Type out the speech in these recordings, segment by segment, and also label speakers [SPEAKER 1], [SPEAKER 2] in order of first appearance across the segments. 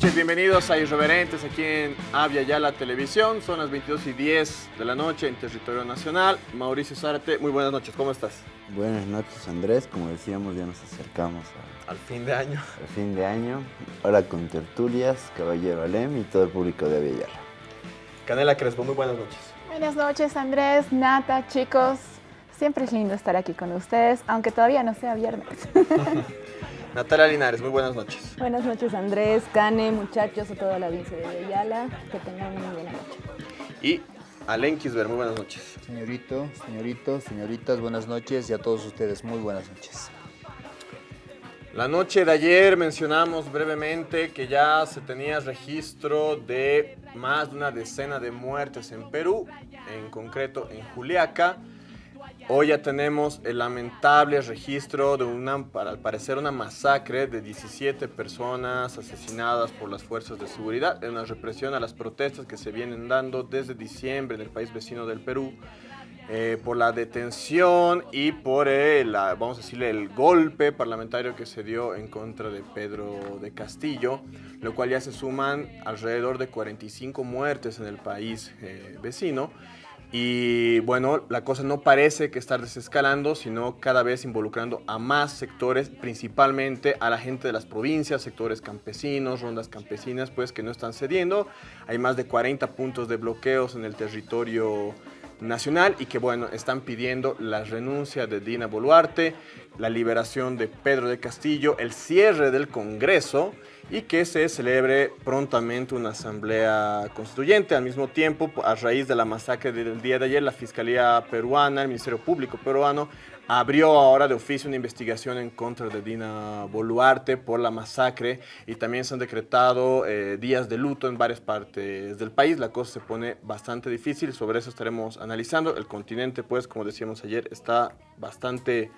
[SPEAKER 1] noches, bienvenidos a Irreverentes aquí en Avia Yala Televisión. Son las 22 y 10 de la noche en territorio nacional. Mauricio Zárate, muy buenas noches, ¿cómo estás?
[SPEAKER 2] Buenas noches Andrés, como decíamos ya nos acercamos
[SPEAKER 1] al fin de año.
[SPEAKER 2] Al fin de año, ahora con tertulias, Caballero Alem y todo el público de Avia Yala.
[SPEAKER 1] Canela Crespo, muy buenas noches.
[SPEAKER 3] Buenas noches Andrés, Nata, chicos. Siempre es lindo estar aquí con ustedes, aunque todavía no sea viernes.
[SPEAKER 1] Natalia Linares, muy buenas noches.
[SPEAKER 4] Buenas noches Andrés, Cane, muchachos, a toda la audiencia de Ayala. Que tengan una muy buena noche.
[SPEAKER 1] Y Alen Kisber, muy buenas noches.
[SPEAKER 5] Señorito, señoritos, señoritas, buenas noches y a todos ustedes muy buenas noches.
[SPEAKER 1] La noche de ayer mencionamos brevemente que ya se tenía registro de más de una decena de muertes en Perú, en concreto en Juliaca. Hoy ya tenemos el lamentable registro de una, para al parecer, una masacre de 17 personas asesinadas por las fuerzas de seguridad en una represión a las protestas que se vienen dando desde diciembre en el país vecino del Perú eh, por la detención y por el, vamos a decirle, el golpe parlamentario que se dio en contra de Pedro de Castillo, lo cual ya se suman alrededor de 45 muertes en el país eh, vecino. Y bueno, la cosa no parece que estar desescalando, sino cada vez involucrando a más sectores, principalmente a la gente de las provincias, sectores campesinos, rondas campesinas, pues que no están cediendo. Hay más de 40 puntos de bloqueos en el territorio nacional y que bueno, están pidiendo la renuncia de Dina Boluarte, la liberación de Pedro de Castillo, el cierre del Congreso y que se celebre prontamente una asamblea constituyente. Al mismo tiempo, a raíz de la masacre del día de ayer, la Fiscalía peruana, el Ministerio Público peruano, abrió ahora de oficio una investigación en contra de Dina Boluarte por la masacre y también se han decretado eh, días de luto en varias partes del país. La cosa se pone bastante difícil, sobre eso estaremos analizando. El continente, pues, como decíamos ayer, está bastante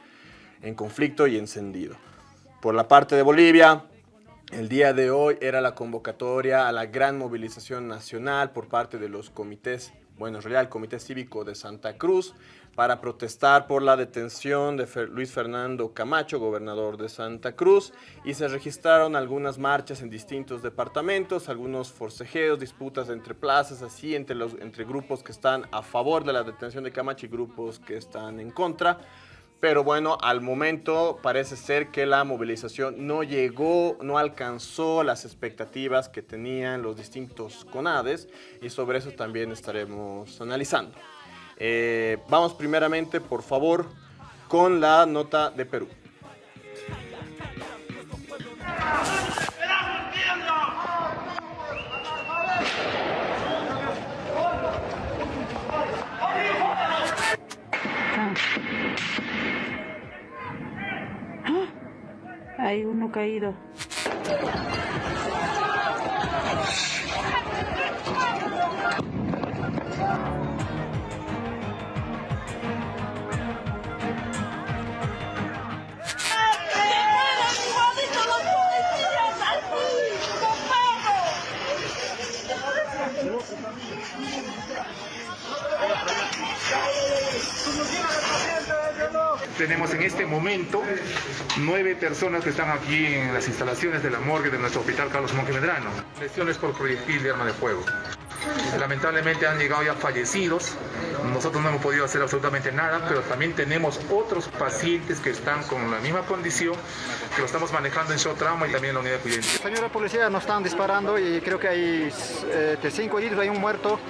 [SPEAKER 1] en conflicto y encendido. Por la parte de Bolivia, el día de hoy era la convocatoria a la gran movilización nacional por parte de los comités, bueno, en realidad el Comité Cívico de Santa Cruz, para protestar por la detención de Luis Fernando Camacho, gobernador de Santa Cruz, y se registraron algunas marchas en distintos departamentos, algunos forcejeos, disputas entre plazas, así entre, los, entre grupos que están a favor de la detención de Camacho y grupos que están en contra. Pero bueno, al momento parece ser que la movilización no llegó, no alcanzó las expectativas que tenían los distintos CONADES y sobre eso también estaremos analizando. Eh, vamos primeramente, por favor, con la nota de Perú.
[SPEAKER 4] Hay uno caído.
[SPEAKER 6] Tenemos en este momento nueve personas que están aquí en las instalaciones de la morgue de nuestro hospital Carlos Monque Medrano. Lesiones por proyectil de arma de fuego. Lamentablemente han llegado ya fallecidos. Nosotros no hemos podido hacer absolutamente nada, pero también tenemos otros pacientes que están con la misma condición, que lo estamos manejando en shock trauma y también en la unidad de cuidado.
[SPEAKER 7] Señora policía, nos están disparando y creo que hay eh, cinco heridos, hay un muerto.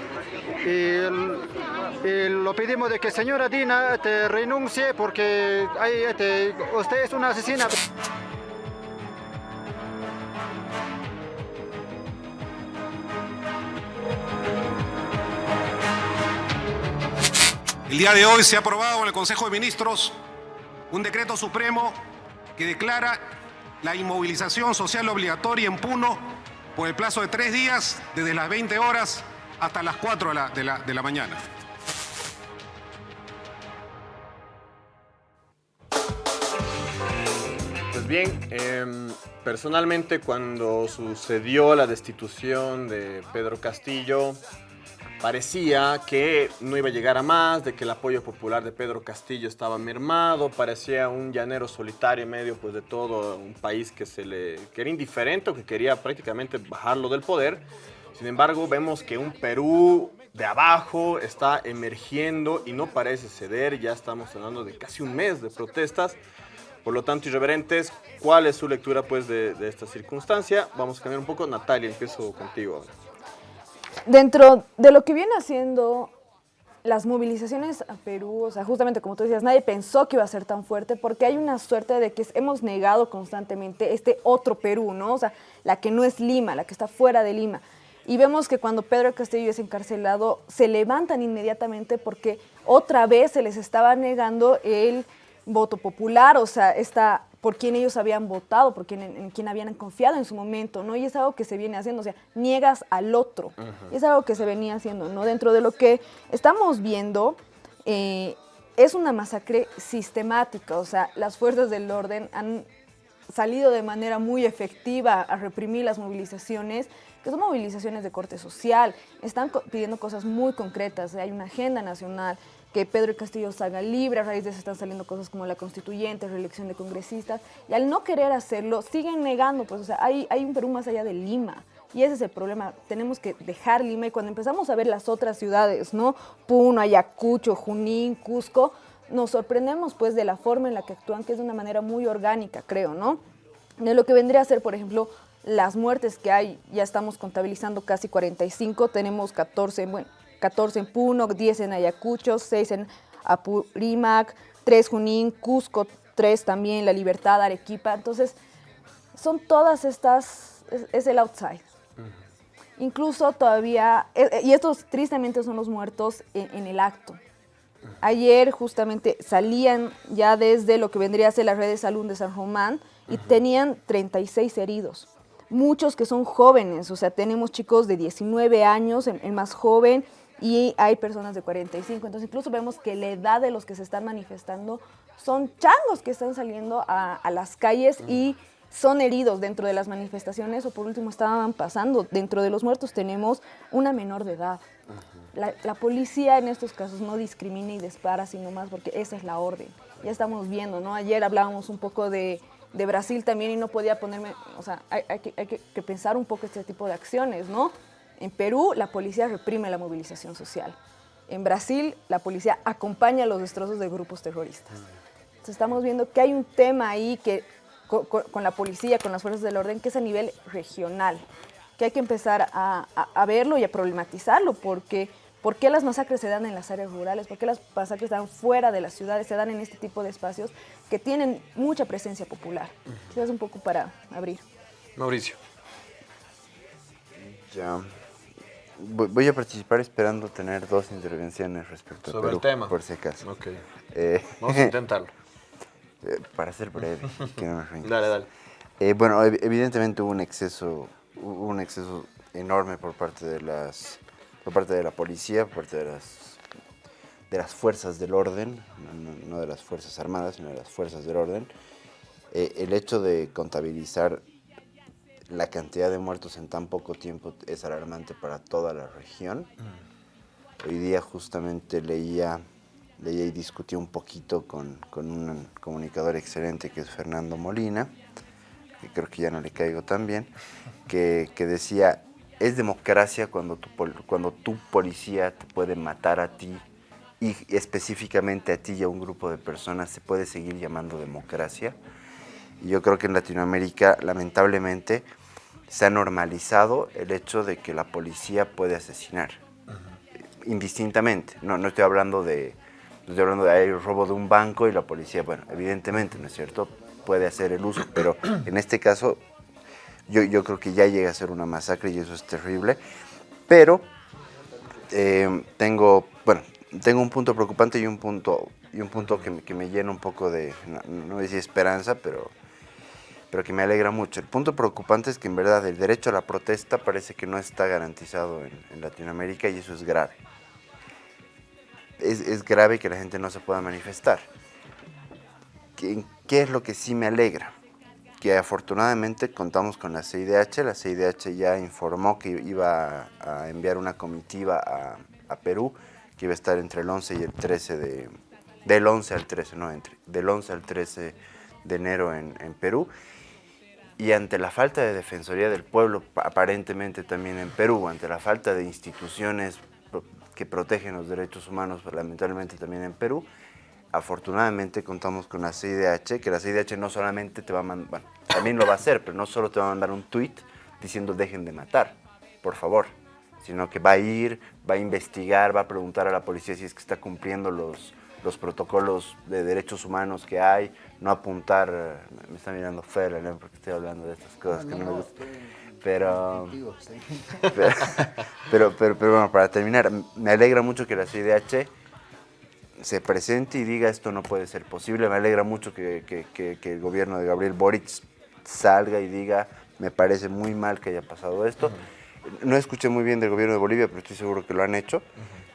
[SPEAKER 7] Lo pedimos de que señora Dina te renuncie porque hay, este, usted es una asesina.
[SPEAKER 8] El día de hoy se ha aprobado en el Consejo de Ministros un decreto supremo que declara la inmovilización social obligatoria en Puno por el plazo de tres días, desde las 20 horas hasta las 4 de la, de la, mañana.
[SPEAKER 1] Bien, em, personalmente cuando sucedió la destitución de Pedro Castillo, parecía que no iba a llegar a más, de que el apoyo popular de Pedro Castillo estaba mermado, parecía un llanero solitario en medio pues, de todo un país que, se le, que era indiferente o que quería prácticamente bajarlo del poder. Sin embargo, vemos que un Perú de abajo está emergiendo y no parece ceder, ya estamos hablando de casi un mes de protestas. Por lo tanto, irreverentes, ¿cuál es su lectura pues, de, esta circunstancia? Vamos a cambiar un poco. Natalia, empiezo contigo.
[SPEAKER 4] Dentro de lo que viene haciendo las movilizaciones a Perú, o sea, justamente como tú decías, nadie pensó que iba a ser tan fuerte porque hay una suerte de que hemos negado constantemente este otro Perú, ¿no? O sea, la que no es Lima, la que está fuera de Lima. Y vemos que cuando Pedro Castillo es encarcelado, se levantan inmediatamente porque otra vez se les estaba negando el voto popular, o sea, esta, por quien ellos habían votado, por quien, en, quien habían confiado en su momento, ¿no? Y es algo que se viene haciendo, o sea, niegas al otro. Y es algo que se venía haciendo, ¿no? Dentro de lo que estamos viendo, eh, es una masacre sistemática, o sea, las fuerzas del orden han salido de manera muy efectiva a reprimir las movilizaciones, que son movilizaciones de corte social, están pidiendo cosas muy concretas, hay una agenda nacional, que Pedro Castillo salga libre, a raíz de eso están saliendo cosas como la constituyente, reelección de congresistas, y al no querer hacerlo, siguen negando, pues, o sea, hay, hay un Perú más allá de Lima, y ese es el problema, tenemos que dejar Lima, y cuando empezamos a ver las otras ciudades, ¿no? Puno, Ayacucho, Junín, Cusco, nos sorprendemos, pues, de la forma en la que actúan, que es de una manera muy orgánica, creo, ¿no? De lo que vendría a ser, por ejemplo, las muertes que hay, ya estamos contabilizando casi 45, tenemos 14, bueno, 14 en Puno, 10 en Ayacucho, 6 en Apurímac, 3 Junín, Cusco, 3 también, La Libertad, Arequipa. Entonces, son todas estas, es, el outside. Incluso todavía, eh, eh, y estos tristemente son los muertos en, el acto. Ayer justamente salían ya desde lo que vendría a ser la red de salud de San Román y tenían 36 heridos. Muchos que son jóvenes, o sea, tenemos chicos de 19 años, el más joven, y hay personas de 45. Entonces incluso vemos que la edad de los que se están manifestando son changos que están saliendo a, las calles y son heridos dentro de las manifestaciones o por último estaban pasando. Dentro de los muertos tenemos una menor de edad. La, policía en estos casos no discrimina y dispara, sino más porque esa es la orden. Ya estamos viendo, ¿no? Ayer hablábamos un poco de, Brasil también y no podía ponerme, o sea, hay, que, hay que pensar un poco este tipo de acciones, ¿no? En Perú, la policía reprime la movilización social. En Brasil, la policía acompaña los destrozos de grupos terroristas. Entonces, estamos viendo que hay un tema ahí que, con, la policía, con las fuerzas del orden, que es a nivel regional, que hay que empezar a, verlo y a problematizarlo, porque ¿por qué las masacres se dan en las áreas rurales? ¿Por qué las masacres se dan fuera de las ciudades? Se dan en este tipo de espacios que tienen mucha presencia popular. Es un poco para abrir.
[SPEAKER 1] Mauricio.
[SPEAKER 2] Ya. Voy a participar esperando tener dos intervenciones respecto
[SPEAKER 1] Sobre
[SPEAKER 2] a Perú,
[SPEAKER 1] el tema.
[SPEAKER 2] por si acaso.
[SPEAKER 1] Ok.
[SPEAKER 2] Eh,
[SPEAKER 1] Vamos a intentarlo.
[SPEAKER 2] Eh, para ser breve, que no me
[SPEAKER 1] Dale, dale.
[SPEAKER 2] Eh, bueno, evidentemente hubo un exceso, hubo un exceso enorme por parte de las, por parte de la policía, por parte de las, de las fuerzas del orden, no, de las fuerzas armadas, sino de las fuerzas del orden. el hecho de contabilizar la cantidad de muertos en tan poco tiempo es alarmante para toda la región. Mm. Hoy día justamente leía, leía y discutí un poquito con, un comunicador excelente que es Fernando Molina, que creo que ya no le caigo tan bien, que, decía, es democracia cuando tu, cuando tu policía te puede matar a ti y específicamente a ti y a un grupo de personas se puede seguir llamando democracia. Y yo creo que en Latinoamérica, lamentablemente, se ha normalizado el hecho de que la policía puede asesinar indistintamente. No, no estoy hablando de estoy hablando de robo de un banco y la policía, bueno, evidentemente, ¿no es cierto? Puede hacer el uso, pero en este caso yo, yo creo que ya llega a ser una masacre y eso es terrible. Pero eh, tengo, bueno, tengo un punto preocupante y un punto, y un punto que, me, que me llena un poco de, no, no a decir esperanza, pero pero que me alegra mucho. El punto preocupante es que en verdad el derecho a la protesta parece que no está garantizado en, Latinoamérica y eso es grave. Es, grave que la gente no se pueda manifestar. ¿Qué, ¿Qué, es lo que sí me alegra? Que afortunadamente contamos con la CIDH, la CIDH ya informó que iba a enviar una comitiva a, Perú, que iba a estar entre el 11 y el 13 de... Del 11 al 13, no entre, del 11 al 13 de enero en, en Perú. Y ante la falta de Defensoría del Pueblo, aparentemente también en Perú, ante la falta de instituciones que protegen los derechos humanos, lamentablemente también en Perú, afortunadamente contamos con la CIDH, que la CIDH no solamente te va a mandar, bueno, también lo va a hacer, pero no solo te va a mandar un tweet diciendo dejen de matar, por favor, sino que va a ir, va a investigar, va a preguntar a la policía si es que está cumpliendo los, los protocolos de derechos humanos que hay, no apuntar, me está mirando feo, ¿no? porque estoy hablando de estas cosas que no me gustan. Pero, pero, pero, pero, bueno, para terminar, me alegra mucho que la CIDH se presente y diga esto no puede ser posible. Me alegra mucho que, que, que, el gobierno de Gabriel Boric salga y diga me parece muy mal que haya pasado esto. No escuché muy bien del gobierno de Bolivia, pero estoy seguro que lo han hecho.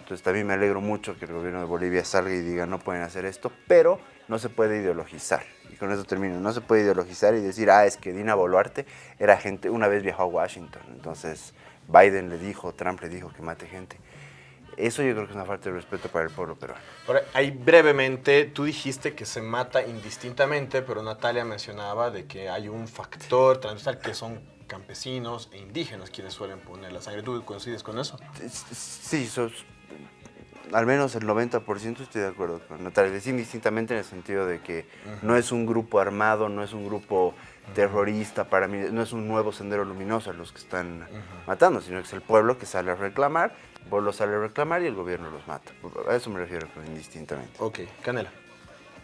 [SPEAKER 2] Entonces también me alegro mucho que el gobierno de Bolivia salga y diga no pueden hacer esto, pero no se puede ideologizar. Y con eso termino. No se puede ideologizar y decir, ah, es que Dina Boluarte era gente, una vez viajó a Washington. Entonces Biden le dijo, Trump le dijo que mate gente. Eso yo creo que es una falta de respeto para el pueblo peruano.
[SPEAKER 1] ahí brevemente, tú dijiste que se mata indistintamente, pero Natalia mencionaba de que hay un factor transversal que son campesinos e indígenas quienes suelen poner la sangre. ¿Tú coincides con eso?
[SPEAKER 2] Sí, sos, al menos el 90% estoy de acuerdo con Natalia. Es indistintamente en el sentido de que no es un grupo armado, no es un grupo terrorista, para mí no es un nuevo sendero luminoso a los que están matando, sino que es el pueblo que sale a reclamar, el pueblo sale a reclamar y el gobierno los mata. A eso me refiero indistintamente.
[SPEAKER 1] Ok, Canela.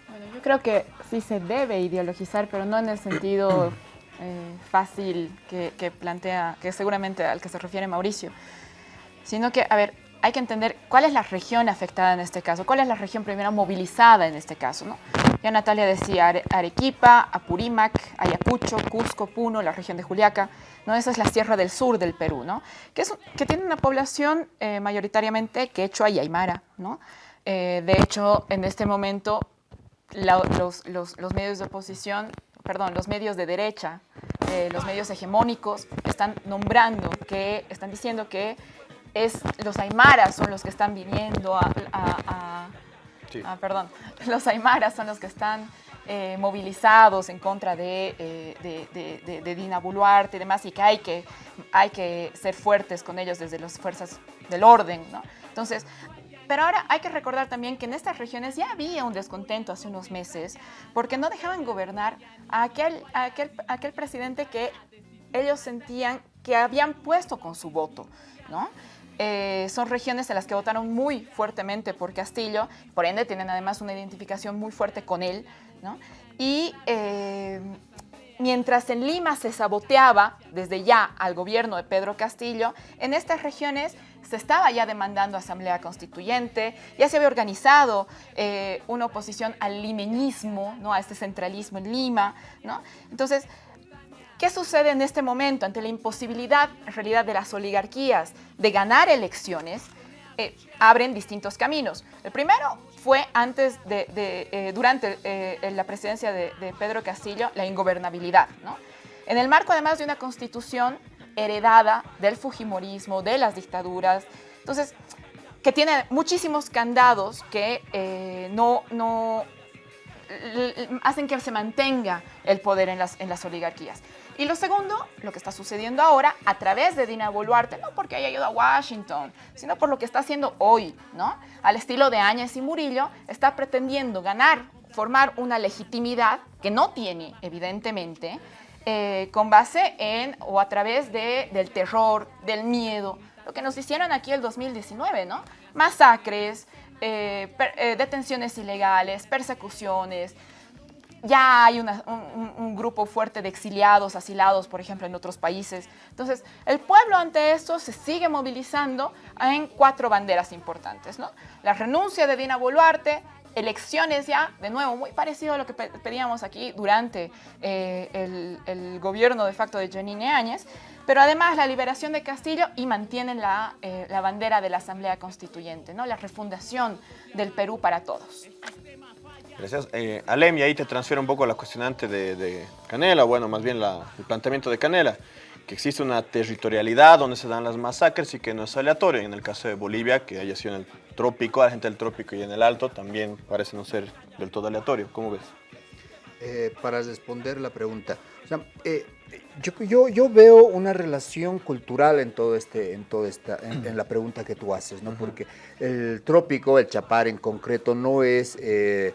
[SPEAKER 3] Bueno, yo creo que sí se debe ideologizar, pero no en el sentido eh, fácil que, que plantea, que seguramente al que se refiere Mauricio, sino que, a ver, hay que entender cuál es la región afectada en este caso, cuál es la región primero movilizada en este caso. ¿no? Ya Natalia decía Arequipa, Apurímac, Ayacucho, Cusco, Puno, la región de Juliaca. ¿no? Esa es la sierra del sur del Perú, ¿no? que, tiene una población eh, mayoritariamente quechua y aymara. ¿no? Eh, de hecho, en este momento los, medios de oposición, perdón, los medios de derecha, eh, los medios hegemónicos están nombrando, que están diciendo que es los aymaras son los que están viniendo a, perdón, los aymaras son los que están eh, movilizados en contra eh, de, de, Dina Boluarte y demás, y que hay, que hay que ser fuertes con ellos desde las fuerzas del orden, ¿no? Entonces, pero ahora hay que recordar también que en estas regiones ya había un descontento hace unos meses, porque no dejaban gobernar a aquel, a aquel, a aquel presidente que ellos sentían que habían puesto con su voto, ¿no? Eh, son regiones en las que votaron muy fuertemente por Castillo, por ende tienen además una identificación muy fuerte con él, ¿no? Y eh, mientras en Lima se saboteaba desde ya al gobierno de Pedro Castillo, en estas regiones se estaba ya demandando asamblea constituyente, ya se había organizado eh, una oposición al limeñismo, ¿no? a este centralismo en Lima. ¿no? Entonces, ¿Qué sucede en este momento ante la imposibilidad, en realidad, de las oligarquías de ganar elecciones? Eh, abren distintos caminos. El primero fue antes de, eh, durante eh, la presidencia de, Pedro Castillo, la ingobernabilidad. ¿no? En el marco, además, de una constitución heredada del fujimorismo, de las dictaduras, entonces, que tiene muchísimos candados que no, no hacen que se mantenga el poder en las, en las oligarquías. Y lo segundo, lo que está sucediendo ahora a través de Dina Boluarte, no porque haya ido a Washington, sino por lo que está haciendo hoy, ¿no? Al estilo de Áñez y Murillo, está pretendiendo ganar, formar una legitimidad que no tiene, evidentemente, eh, con base en o a través de, del terror, del miedo, lo que nos hicieron aquí el 2019, ¿no? Masacres, eh, eh, detenciones ilegales, persecuciones, ya hay un, grupo fuerte de exiliados, asilados, por ejemplo, en otros países. Entonces, el pueblo ante esto se sigue movilizando en cuatro banderas importantes. ¿no? La renuncia de Dina Boluarte, elecciones ya, de nuevo, muy parecido a lo que pedíamos aquí durante eh, el, gobierno de facto de Janine Áñez, pero además la liberación de Castillo y mantienen la, eh, la bandera de la Asamblea Constituyente, ¿no? la refundación del Perú para todos.
[SPEAKER 1] Gracias. Eh, Alem, y ahí te transfiero un poco la cuestionante de, Canela, bueno, más bien el planteamiento de Canela, que existe una territorialidad donde se dan las masacres y que no es aleatorio. En el caso de Bolivia, que haya sido en el trópico, a la gente del trópico y en el alto, también parece no ser del todo aleatorio. ¿Cómo ves?
[SPEAKER 5] Eh, para responder la pregunta, o sea, eh, yo, yo, yo, veo una relación cultural en todo este, en toda esta, en, la pregunta que tú haces, ¿no? Porque el trópico, el chapar en concreto, no es eh,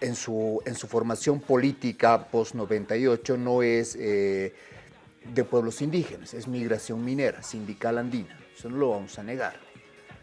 [SPEAKER 5] en, su, en su formación política post 98 no es de pueblos indígenas, es migración minera, sindical andina. Eso no lo vamos a negar.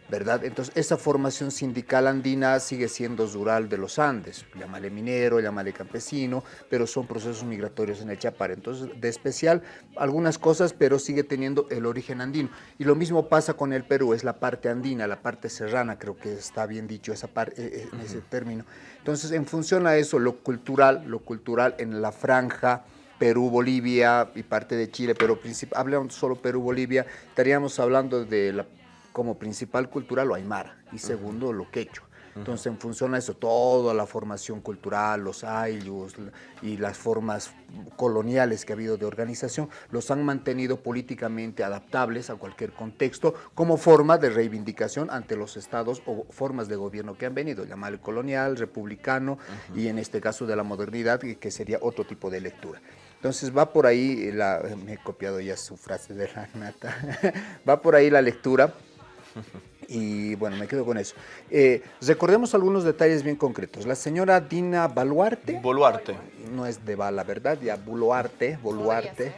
[SPEAKER 5] ¿Verdad? Entonces, esa formación sindical andina sigue siendo rural de los Andes, llámale minero, llámale campesino, pero son procesos migratorios en el Chapar. Entonces, de especial, algunas cosas, pero sigue teniendo el origen andino. Y lo mismo pasa con el Perú, es la parte andina, la parte serrana, creo que está bien dicho esa parte, eh, eh, en ese término. Entonces, en función a eso, lo cultural, lo cultural en la franja, Perú, Bolivia y parte de Chile, pero hablamos solo Perú, Bolivia, estaríamos hablando de la como principal cultural lo aymara y segundo lo quechua. Entonces, en función a eso, toda la formación cultural, los ayllus y las formas coloniales que ha habido de organización, los han mantenido políticamente adaptables a cualquier contexto como forma de reivindicación ante los estados o formas de gobierno que han venido, llamar colonial, republicano y en este caso de la modernidad, que sería otro tipo de lectura. Entonces va por ahí, la, me he copiado ya su frase de la nata, va por ahí la lectura y bueno, me quedo con eso. Eh, recordemos algunos detalles bien concretos. La señora Dina Baluarte.
[SPEAKER 1] Boluarte.
[SPEAKER 5] No es de bala, ¿verdad? Ya Boluarte, Boluarte.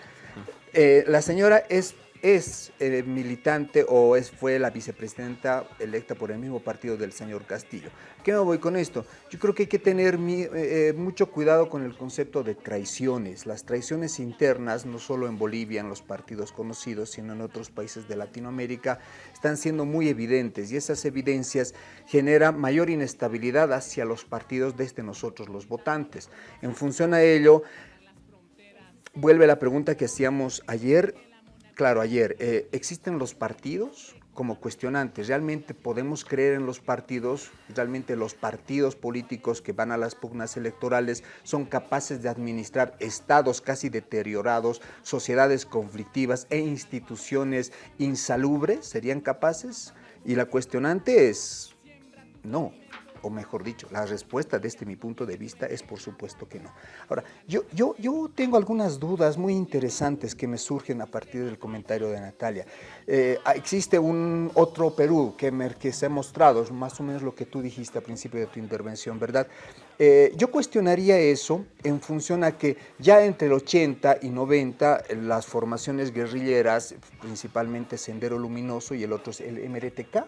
[SPEAKER 5] Eh, la señora es es eh, militante o es, fue la vicepresidenta electa por el mismo partido del señor Castillo. ¿Qué me voy con esto? Yo creo que hay que tener eh, eh, mucho cuidado con el concepto de traiciones. Las traiciones internas, no solo en Bolivia, en los partidos conocidos, sino en otros países de Latinoamérica, están siendo muy evidentes y esas evidencias generan mayor inestabilidad hacia los partidos desde nosotros, los votantes. En función a ello, vuelve la pregunta que hacíamos ayer Claro, ayer, eh, ¿existen los partidos como cuestionantes? ¿Realmente podemos creer en los partidos? ¿Realmente los partidos políticos que van a las pugnas electorales son capaces de administrar estados casi deteriorados, sociedades conflictivas e instituciones insalubres? ¿Serían capaces? Y la cuestionante es, no o mejor dicho, la respuesta desde mi punto de vista es por supuesto que no. Ahora, yo, yo, yo tengo algunas dudas muy interesantes que me surgen a partir del comentario de Natalia. Eh, existe un otro Perú que, me, se ha mostrado, es más o menos lo que tú dijiste al principio de tu intervención, ¿verdad? Eh, yo cuestionaría eso en función a que ya entre el 80 y 90 las formaciones guerrilleras, principalmente Sendero Luminoso y el otro es el MRTK,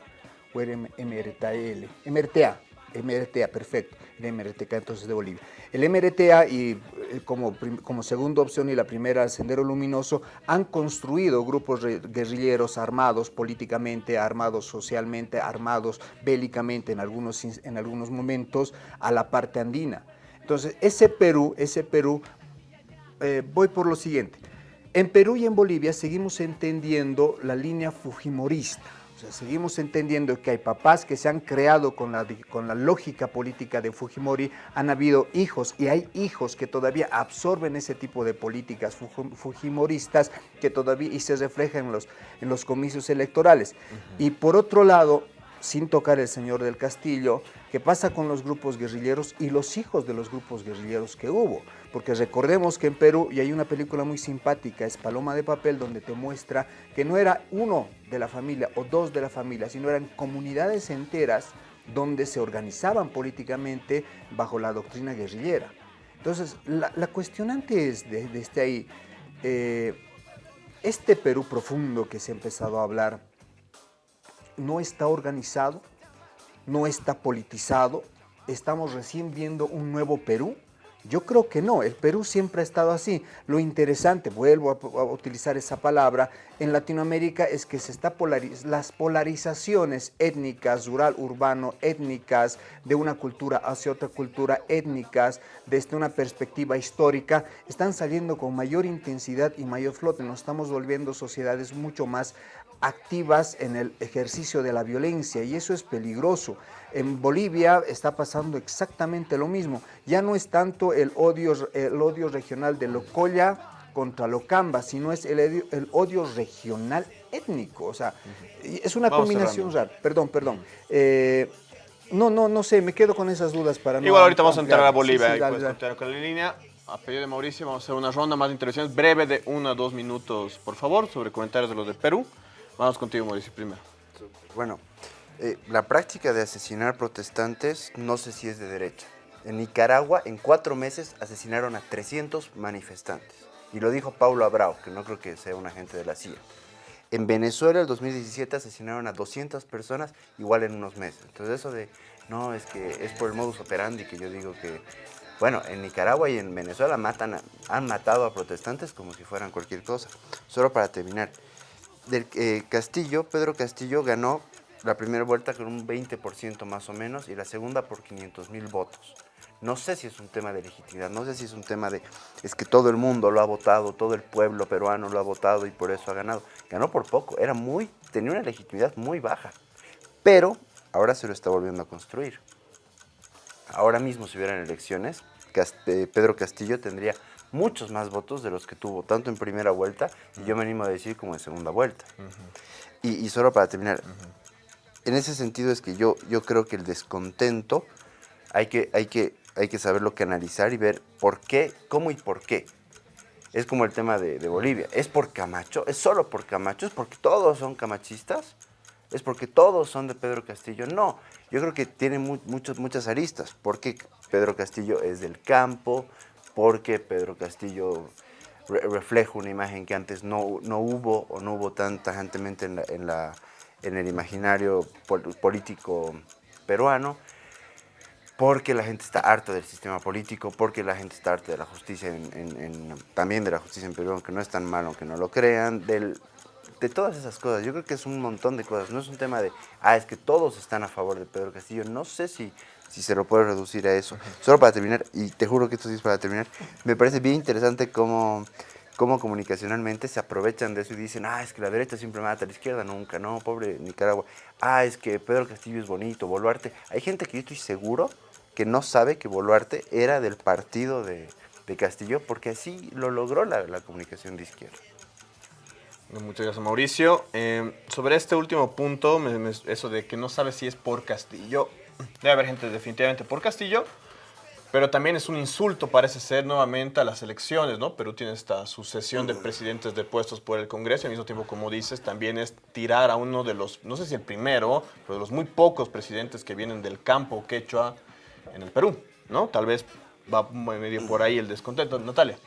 [SPEAKER 5] o el MRTL, MRTA, MRTA, perfecto, el MRTK entonces de Bolivia. El MRTA y eh, como, como segunda opción y la primera, Sendero Luminoso, han construido grupos guerrilleros armados políticamente, armados socialmente, armados bélicamente en algunos, en algunos momentos a la parte andina. Entonces, ese Perú, ese Perú, eh, voy por lo siguiente. En Perú y en Bolivia seguimos entendiendo la línea fujimorista seguimos entendiendo que hay papás que se han creado con la, con la lógica política de Fujimori, han habido hijos y hay hijos que todavía absorben ese tipo de políticas fujimoristas que todavía y se reflejan en los, en los comicios electorales. Y por otro lado, sin tocar el señor del Castillo, ¿qué pasa con los grupos guerrilleros y los hijos de los grupos guerrilleros que hubo? porque recordemos que en Perú, y hay una película muy simpática, es Paloma de Papel, donde te muestra que no era uno de la familia o dos de la familia, sino eran comunidades enteras donde se organizaban políticamente bajo la doctrina guerrillera. Entonces, la, cuestionante es, desde este ahí, eh, este Perú profundo que se ha empezado a hablar, no está organizado, no está politizado, estamos recién viendo un nuevo Perú, yo creo que no, el Perú siempre ha estado así. Lo interesante, vuelvo a, utilizar esa palabra, en Latinoamérica es que se está las polarizaciones étnicas, rural, urbano, étnicas, de una cultura hacia otra cultura, étnicas, desde una perspectiva histórica, están saliendo con mayor intensidad y mayor flote. Nos estamos volviendo sociedades mucho más activas en el ejercicio de la violencia y eso es peligroso. En Bolivia está pasando exactamente lo mismo. Ya no es tanto el odio, el odio regional de Locoya contra Locamba, sino es el, odio- el odio regional étnico. O sea, es una
[SPEAKER 1] Vamos
[SPEAKER 5] combinación
[SPEAKER 1] cerrando.
[SPEAKER 5] rara. Perdón, perdón. Eh, no, no, no sé, me quedo con esas dudas para no
[SPEAKER 1] Igual ahorita vamos a entrar a
[SPEAKER 5] ampliar. Sí,
[SPEAKER 1] Bolivia
[SPEAKER 5] sí,
[SPEAKER 1] y
[SPEAKER 5] dale, dale.
[SPEAKER 1] continuar con la línea. A pedido de Mauricio vamos a hacer una ronda más de intervenciones breve de uno a dos minutos, por favor, sobre comentarios de los de Perú. Vamos contigo, Mauricio, primero.
[SPEAKER 2] Bueno, eh, la práctica de asesinar protestantes no sé si es de derecha. En Nicaragua, en cuatro meses, asesinaron a 300 manifestantes. Y lo dijo Paulo Abrao, que no creo que sea un agente de la CIA. En Venezuela, el 2017, asesinaron a 200 personas, igual en unos meses. Entonces eso de, no, es que es por el modus operandi que yo digo que... Bueno, en Nicaragua y en Venezuela matan a- han matado a protestantes como si fueran cualquier cosa. Solo para terminar, del eh, Castillo, Pedro Castillo ganó la primera vuelta con un 20% más o menos y la segunda por 500 mil votos. No sé si es un tema de legitimidad, no sé si es un tema de, es que todo el mundo lo ha votado, todo el pueblo peruano lo ha votado y por eso ha ganado. Ganó por poco, era muy, tenía una legitimidad muy baja, pero ahora se lo está volviendo a construir. Ahora mismo si hubieran elecciones, eh, Pedro Castillo tendría muchos más votos de los que tuvo, tanto en primera vuelta, y yo me animo a decir como en segunda vuelta. y, y solo para terminar, en ese sentido es que yo, yo creo que el descontento hay que, hay, que, hay que saberlo canalizar y ver por qué, cómo y por qué. Es como el tema de, de Bolivia. ¿Es por Camacho? ¿Es solo por Camacho? ¿Es porque todos son camachistas? ¿Es porque todos son de Pedro Castillo? No, yo creo que tiene mu- muchos, muchas aristas. Porque Pedro Castillo es del campo, porque Pedro Castillo re- refleja una imagen que antes no, no hubo o no hubo tan tajantemente en, la- en, la- en el imaginario pol- político peruano porque la gente está harta del sistema político, porque la gente está harta de la justicia, en, en- también de la justicia en Perú, aunque no es tan malo, aunque no lo crean, del, de todas esas cosas. Yo creo que es un montón de cosas. No es un tema de, ah, es que todos están a favor de Pedro Castillo. No sé si, si se lo puede reducir a eso. Solo para terminar, y te juro que esto sí es para terminar, me parece bien interesante cómo, cómo comunicacionalmente se aprovechan de eso y dicen, ah, es que la derecha siempre mata, la izquierda nunca, no, pobre Nicaragua. Ah, es que Pedro Castillo es bonito, Boluarte. Hay gente que yo estoy seguro que no sabe que Boluarte era del partido de, de Castillo, porque así lo logró la, la comunicación de izquierda.
[SPEAKER 1] Muchas gracias, Mauricio. Eh, sobre este último punto, me- me- eso de que no sabe si es por Castillo, debe haber gente definitivamente por Castillo, pero también es un insulto, parece ser, nuevamente a las elecciones, ¿no? Perú tiene esta sucesión de presidentes de puestos por el Congreso y al mismo tiempo, como dices, también es tirar a uno de los, no sé si el primero, pero de los muy pocos presidentes que vienen del campo quechua en el Perú, ¿no? Tal vez va medio por ahí el descontento. Natalia.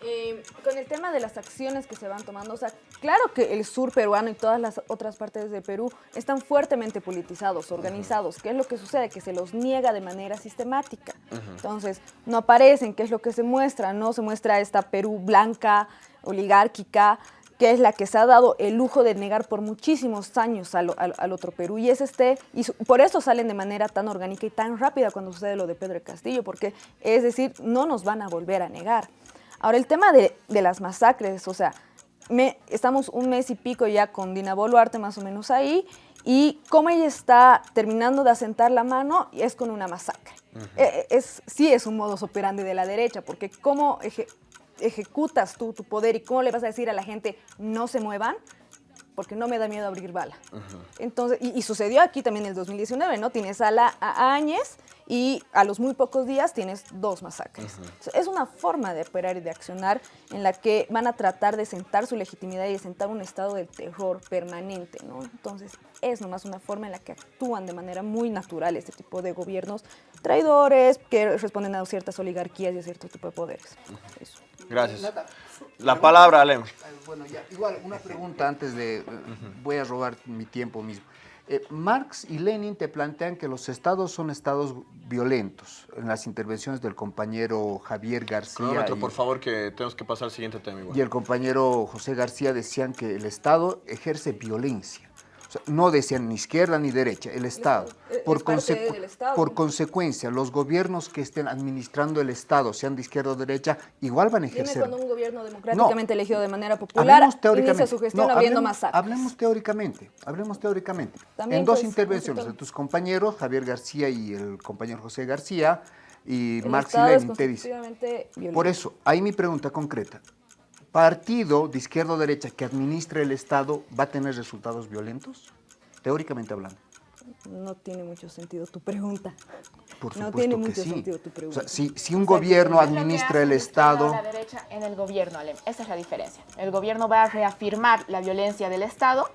[SPEAKER 4] Eh, con el tema de las acciones que se van tomando, o sea, claro que el sur peruano y todas las otras partes de Perú están fuertemente politizados, organizados. ¿Qué es lo que sucede? Que se los niega de manera sistemática. Entonces, no aparecen, ¿qué es lo que se muestra? No se muestra esta Perú blanca, oligárquica, que es la que se ha dado el lujo de negar por muchísimos años al, al- al otro Perú. Y es este, y por eso salen de manera tan orgánica y tan rápida cuando sucede lo de Pedro Castillo, porque es decir, no nos van a volver a negar. Ahora, el tema de, de las masacres, o sea, me- estamos un mes y pico ya con Dina Boluarte más o menos ahí, y cómo ella está terminando de asentar la mano es con una masacre. Eh, es, sí es un modus operandi de la derecha, porque cómo eje- ejecutas tú tu poder y cómo le vas a decir a la gente no se muevan, porque no me da miedo abrir bala. Entonces, y, y sucedió aquí también en el 2019, ¿no? Tienes a, la, a Áñez y a los muy pocos días tienes dos masacres. Entonces, Es una forma de operar y de accionar en la que van a tratar de sentar su legitimidad y de sentar un estado de terror permanente, ¿no? Entonces, es nomás una forma en la que actúan de manera muy natural este tipo de gobiernos traidores que responden a ciertas oligarquías y a cierto tipo de poderes. Eso.
[SPEAKER 1] Gracias. La palabra, Alem.
[SPEAKER 5] Eh, Bueno, ya, igual, una pregunta antes de... eh, Voy a robar mi tiempo mismo. Eh, Marx y Lenin te plantean que los estados son estados violentos. En las intervenciones del compañero Javier García
[SPEAKER 1] Cronómetro,
[SPEAKER 5] y,
[SPEAKER 1] por favor, que tenemos que pasar al siguiente tema igual.
[SPEAKER 5] y el compañero José García decían que el estado ejerce violencia. O sea, no decían ni izquierda ni derecha, el Estado.
[SPEAKER 4] es
[SPEAKER 5] Por, consecu-
[SPEAKER 4] del Estado.
[SPEAKER 5] por consecuencia, los gobiernos que estén administrando el Estado, sean de izquierda o derecha, igual van a
[SPEAKER 4] Dime
[SPEAKER 5] ejercer.
[SPEAKER 4] cuando un gobierno democráticamente elegido de manera popular inicia su gestión
[SPEAKER 5] No, hablemos,
[SPEAKER 4] masacres.
[SPEAKER 5] hablemos teóricamente, hablemos teóricamente.
[SPEAKER 4] También,
[SPEAKER 5] en dos
[SPEAKER 4] pues,
[SPEAKER 5] intervenciones de tus compañeros, Javier García y el compañero José García, Y
[SPEAKER 4] El
[SPEAKER 5] Marx y
[SPEAKER 4] es
[SPEAKER 5] Lenin te dice.
[SPEAKER 4] constitutivamente violento.
[SPEAKER 5] Por eso, ahí mi pregunta concreta. ¿Partido de izquierda o derecha que administre el Estado va a tener resultados violentos? Teóricamente hablando.
[SPEAKER 4] No tiene mucho sentido tu pregunta.
[SPEAKER 5] Por
[SPEAKER 4] No tiene
[SPEAKER 5] que
[SPEAKER 4] mucho
[SPEAKER 5] sí.
[SPEAKER 4] sentido tu
[SPEAKER 5] O
[SPEAKER 4] pregunta.
[SPEAKER 5] sea, si, si un gobierno administra el Estado...
[SPEAKER 3] la derecha en el gobierno, Alem. Esa es la diferencia. El gobierno va a reafirmar la violencia del Estado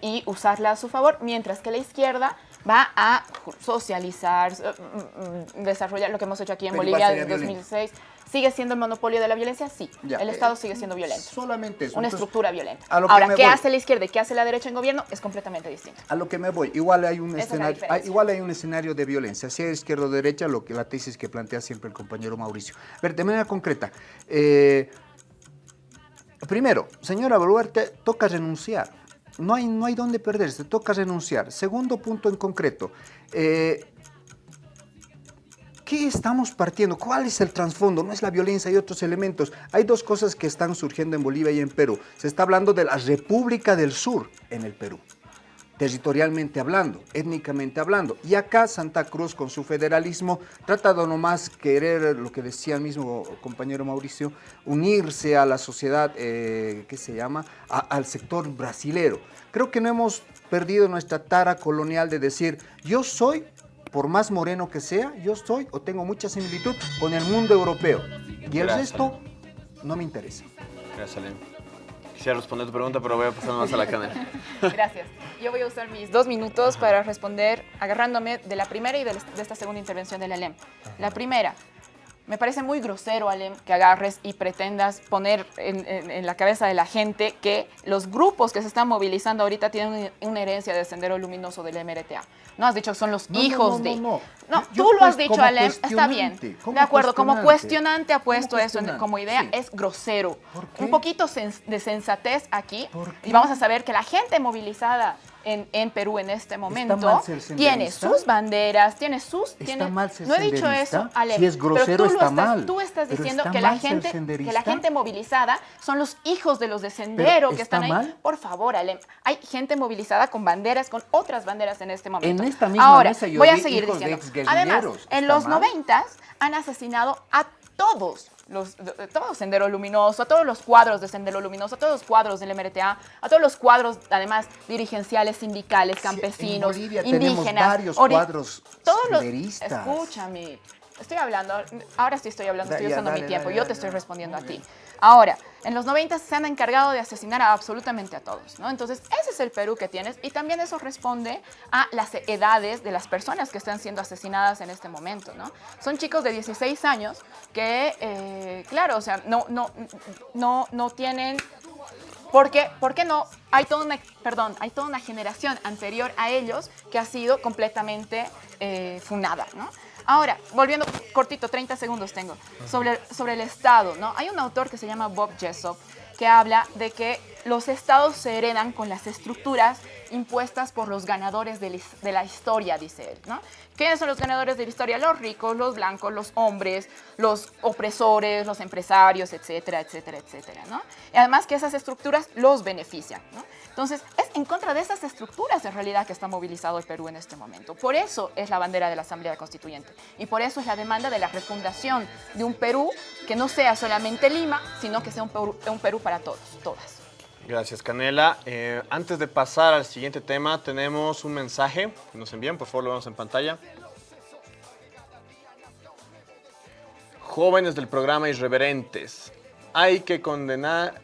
[SPEAKER 3] y usarla a su favor, mientras que la izquierda va a socializar, eh, mm, mm, desarrollar lo que hemos hecho aquí en
[SPEAKER 5] Pero
[SPEAKER 3] Bolivia desde
[SPEAKER 5] violento.
[SPEAKER 3] 2006. ¿Sigue siendo el monopolio de la violencia? Sí.
[SPEAKER 5] Ya,
[SPEAKER 3] el
[SPEAKER 5] eh,
[SPEAKER 3] Estado sigue siendo violento.
[SPEAKER 5] Solamente eso.
[SPEAKER 3] Una
[SPEAKER 5] Entonces,
[SPEAKER 3] estructura violenta.
[SPEAKER 5] a lo que
[SPEAKER 3] Ahora, ¿qué
[SPEAKER 5] voy.
[SPEAKER 3] hace la izquierda y qué hace la derecha en gobierno? Es completamente distinto.
[SPEAKER 5] A lo que me voy, igual hay un
[SPEAKER 3] Esa
[SPEAKER 5] escenario, hay- igual hay un escenario de violencia, sea izquierda o derecha, lo que la tesis que plantea siempre el compañero Mauricio. A ver, de manera concreta, eh, primero, señora Boluarte, toca renunciar. No hay, no hay dónde perderse, toca renunciar. Segundo punto en concreto, eh, ¿Qué estamos partiendo? ¿Cuál es el trasfondo? No es la violencia, hay otros elementos. Hay dos cosas que están surgiendo en Bolivia y en Perú. Se está hablando de la República del Sur en el Perú, territorialmente hablando, étnicamente hablando. Y acá Santa Cruz con su federalismo trata de nomás querer, lo que decía el mismo compañero Mauricio, unirse a la sociedad, eh, ¿qué se llama? A- al sector brasilero. Creo que no hemos perdido nuestra tara colonial de decir, yo soy por más moreno que sea, yo soy o tengo mucha similitud con el mundo europeo. Y el
[SPEAKER 1] Gracias.
[SPEAKER 5] resto no me interesa.
[SPEAKER 1] Gracias, Alem. Quisiera responder tu pregunta, pero voy a pasar más a la canela.
[SPEAKER 3] Gracias. Yo voy a usar mis dos minutos para responder agarrándome de la primera y de, de esta segunda intervención del Alem. La primera, me parece muy grosero, Alem, que agarres y pretendas poner en, en- en la cabeza de la gente que los grupos que se están movilizando ahorita tienen una, herencia de Sendero Luminoso del MRTA. No has dicho que son los
[SPEAKER 5] No, no,
[SPEAKER 3] hijos
[SPEAKER 5] no,
[SPEAKER 3] de...
[SPEAKER 5] no, no. Yo-
[SPEAKER 3] tú
[SPEAKER 5] yo
[SPEAKER 3] lo has
[SPEAKER 5] pues
[SPEAKER 3] dicho, Alem, está bien. De acuerdo, como
[SPEAKER 5] cuestionante.
[SPEAKER 3] ha puesto eso como idea,
[SPEAKER 5] sí.
[SPEAKER 3] es grosero.
[SPEAKER 5] ¿Por qué?
[SPEAKER 3] Un poquito de sensatez aquí y vamos a saber que la gente movilizada en, en Perú en este momento tiene sus banderas, tiene sus...
[SPEAKER 5] ¿Está
[SPEAKER 3] tiene-
[SPEAKER 5] mal ser
[SPEAKER 3] no he dicho eso, Ale.
[SPEAKER 5] Si es grosero,
[SPEAKER 3] pero tú lo
[SPEAKER 5] está
[SPEAKER 3] estás,
[SPEAKER 5] mal.
[SPEAKER 3] Tú estás diciendo
[SPEAKER 5] está
[SPEAKER 3] que la, gente, que la gente movilizada son los hijos de los de Sendero que
[SPEAKER 5] ¿está
[SPEAKER 3] están ahí.
[SPEAKER 5] mal?
[SPEAKER 3] Por favor, Ale. Hay gente movilizada con banderas, con otras banderas en este momento.
[SPEAKER 5] En esta misma
[SPEAKER 3] Ahora,
[SPEAKER 5] mesa yo
[SPEAKER 3] voy a seguir diciendo. Además, en
[SPEAKER 5] ¿Está
[SPEAKER 3] los? 90 han asesinado a todos los, de- de- todo Sendero Luminoso, a todos los cuadros de Sendero Luminoso, a todos los cuadros del MRTA, a todos los cuadros, además, dirigenciales, sindicales, campesinos,
[SPEAKER 5] en Bolivia tenemos
[SPEAKER 3] indígenas.
[SPEAKER 5] varios cuadros
[SPEAKER 3] todos los-. Escúchame, estoy hablando, ahora sí estoy hablando,
[SPEAKER 5] Da-
[SPEAKER 3] estoy
[SPEAKER 5] ya,
[SPEAKER 3] usando
[SPEAKER 5] dale,
[SPEAKER 3] mi tiempo,
[SPEAKER 5] dale,
[SPEAKER 3] yo
[SPEAKER 5] dale,
[SPEAKER 3] te estoy respondiendo a ti. Ahora, en los 90 se han encargado de asesinar a absolutamente a todos, ¿no? Entonces, ese es el Perú que tienes y también eso responde a las edades de las personas que están siendo asesinadas en este momento, ¿no? Son chicos de 16 años que, eh, claro, o sea, no, no, no, no tienen ¿Por qué? ¿Por qué no? Hay toda una, perdón, hay toda una generación anterior a ellos que ha sido completamente eh, funada, ¿no? Ahora, volviendo cortito, 30 segundos tengo, sobre, sobre el Estado, ¿no? Hay un autor que se llama Bob Jessop que habla de que los estados se heredan con las estructuras impuestas por los ganadores de la historia, dice él, ¿no? ¿Quiénes son los ganadores de la historia? Los ricos, los blancos, los hombres, los opresores, los empresarios, etcétera, etcétera, etcétera, ¿no? Y además que esas estructuras los benefician, ¿no? Entonces, es en contra de esas estructuras en realidad que está movilizado el Perú en este momento. Por eso es la bandera de la Asamblea Constituyente. Y por eso es la demanda de la refundación de un Perú que no sea solamente Lima, sino que sea un Perú, para todos, todas.
[SPEAKER 1] Gracias, Canela. Eh, antes de pasar al siguiente tema, tenemos un mensaje que nos envían, por favor lo vemos en pantalla. Jóvenes del programa Irreverentes, hay que condenar,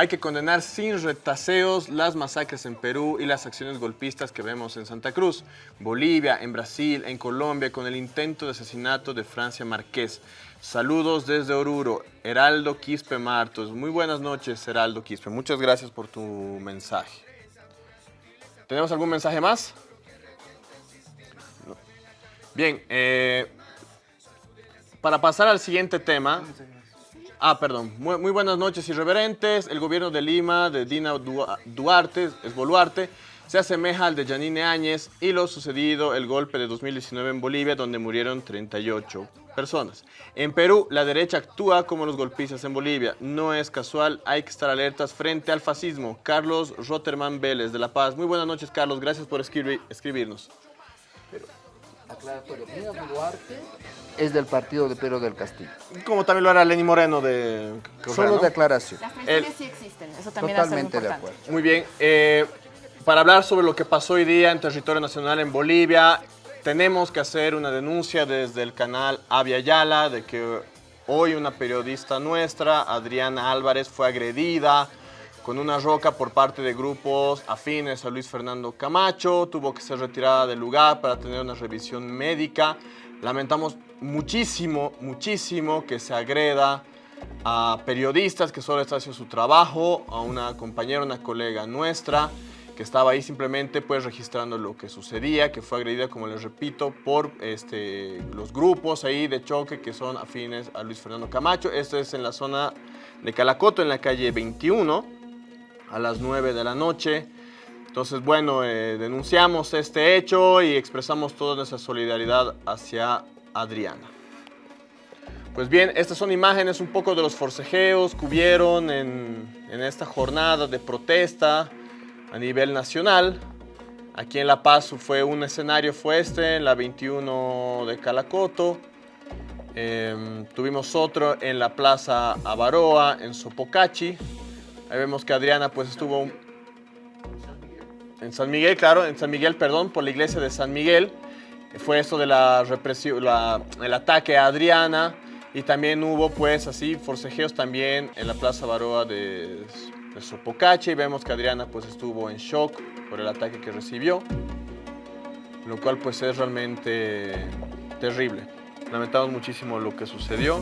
[SPEAKER 1] hay que condenar sin retaseos las masacres en Perú y las acciones golpistas que vemos en Santa Cruz, Bolivia, en Brasil, en Colombia, con el intento de asesinato de Francia Márquez. Saludos desde Oruro, Heraldo Quispe Martos. Muy buenas noches, Heraldo Quispe. Muchas gracias por tu mensaje. ¿Tenemos algún mensaje más? Bien, eh, para pasar al siguiente tema. Ah, perdón. Muy, buenas noches, irreverentes. El gobierno de Lima, de Dina Dua- Duarte, es Boluarte, se asemeja al de Janine Áñez y lo sucedido el golpe de 2019 en Bolivia, donde murieron 38 personas. En Perú, la derecha actúa como los golpistas en Bolivia. No es casual, hay que estar alertas frente al fascismo. Carlos Rotterman Vélez, de La Paz. Muy buenas noches, Carlos. Gracias por escribir- escribirnos.
[SPEAKER 5] Aclaratorio. Boluarte es del partido de Pedro del Castillo.
[SPEAKER 1] Como también lo era Lenny Moreno de Correa,
[SPEAKER 5] Solo
[SPEAKER 1] ¿no?
[SPEAKER 5] de aclaración.
[SPEAKER 3] Las traiciones
[SPEAKER 1] El-
[SPEAKER 3] sí existen, eso también es algo
[SPEAKER 5] Totalmente de
[SPEAKER 3] importante.
[SPEAKER 5] acuerdo.
[SPEAKER 1] Muy bien. eh, para hablar sobre lo que pasó hoy día en territorio nacional en Bolivia, tenemos que hacer una denuncia desde el canal Avia Yala de que hoy una periodista nuestra, Adriana Álvarez, fue agredida con una roca por parte de grupos afines a Luis Fernando Camacho. Tuvo que ser retirada del lugar para tener una revisión médica. Lamentamos muchísimo, muchísimo que se agreda a periodistas que solo están haciendo su trabajo, a una compañera, una colega nuestra que estaba ahí simplemente pues registrando lo que sucedía, que fue agredida, como les repito, por este, los grupos ahí de choque que son afines a Luis Fernando Camacho. Esto es en la zona de Calacoto, en la calle 21, a las 9 de la noche. Entonces, bueno, eh, denunciamos este hecho y expresamos toda nuestra solidaridad hacia Adriana. Pues bien, estas son imágenes un poco de los forcejeos que hubieron en, en esta jornada de protesta a nivel nacional. Aquí en La Paz fue un escenario, fue este, en la 21 de Calacoto. Em, tuvimos otro en la Plaza Avaroa, en Sopocachi. Ahí vemos que Adriana pues estuvo en San Miguel, claro, en San Miguel, perdón, por la iglesia de San Miguel. Fue esto de la represión, el ataque a Adriana. Y también hubo pues así forcejeos también en la Plaza Baroa de, de Sopocache. Y vemos que Adriana pues estuvo en shock por el ataque que recibió. Lo cual pues es realmente terrible. Lamentamos muchísimo lo que sucedió.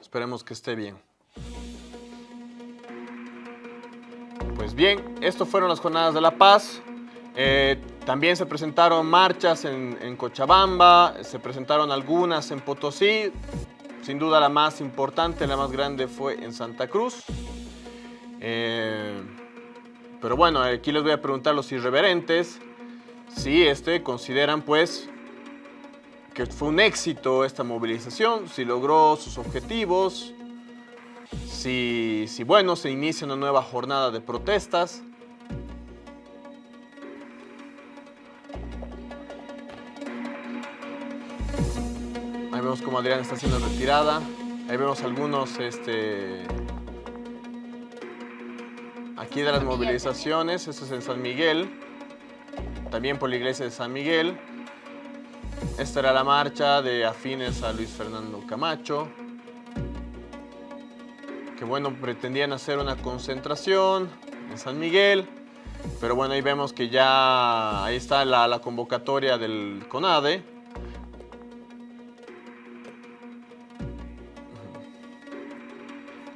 [SPEAKER 1] Esperemos que esté bien. Pues bien, esto fueron las jornadas de la paz. Eh, también se presentaron marchas en, Cochabamba, se presentaron algunas en Potosí. Sin duda la más importante, la más grande fue en Santa Cruz. Eh, pero bueno, aquí les voy a preguntar a los irreverentes si este, consideran pues que fue un éxito esta movilización, si logró sus objetivos, si, si bueno, se inicia una nueva jornada de protestas. Ahí vemos como Adrián está siendo retirada. Ahí vemos algunos, este... Aquí de las movilizaciones, esto es en San Miguel. También por la iglesia de San Miguel. Esta era la marcha de afines a Luis Fernando Camacho. Que bueno, pretendían hacer una concentración en San Miguel. Pero bueno, ahí vemos que ya ahí está la, convocatoria del CONADE.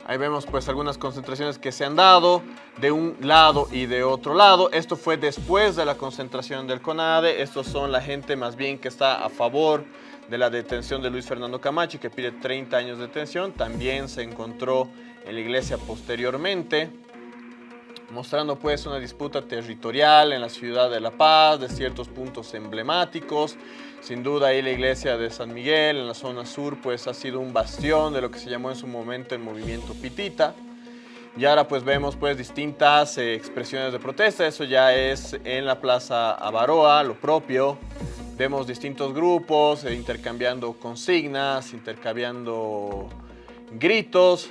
[SPEAKER 1] Ahí vemos pues algunas concentraciones que se han dado de un lado y de otro lado. Esto fue después de la concentración del CONADE. Estos son la gente más bien que está a favor de la detención de Luis Fernando Camacho que pide 30 años de detención. También se encontró en la iglesia posteriormente mostrando pues una disputa territorial en la ciudad de La Paz, de ciertos puntos emblemáticos. Sin duda ahí la iglesia de San Miguel en la zona sur pues ha sido un bastión de lo que se llamó en su momento el movimiento Pitita. Y ahora pues vemos pues distintas eh, expresiones de protesta, eso ya es en la Plaza Avaroa, lo propio. Vemos distintos grupos eh, intercambiando consignas, intercambiando gritos.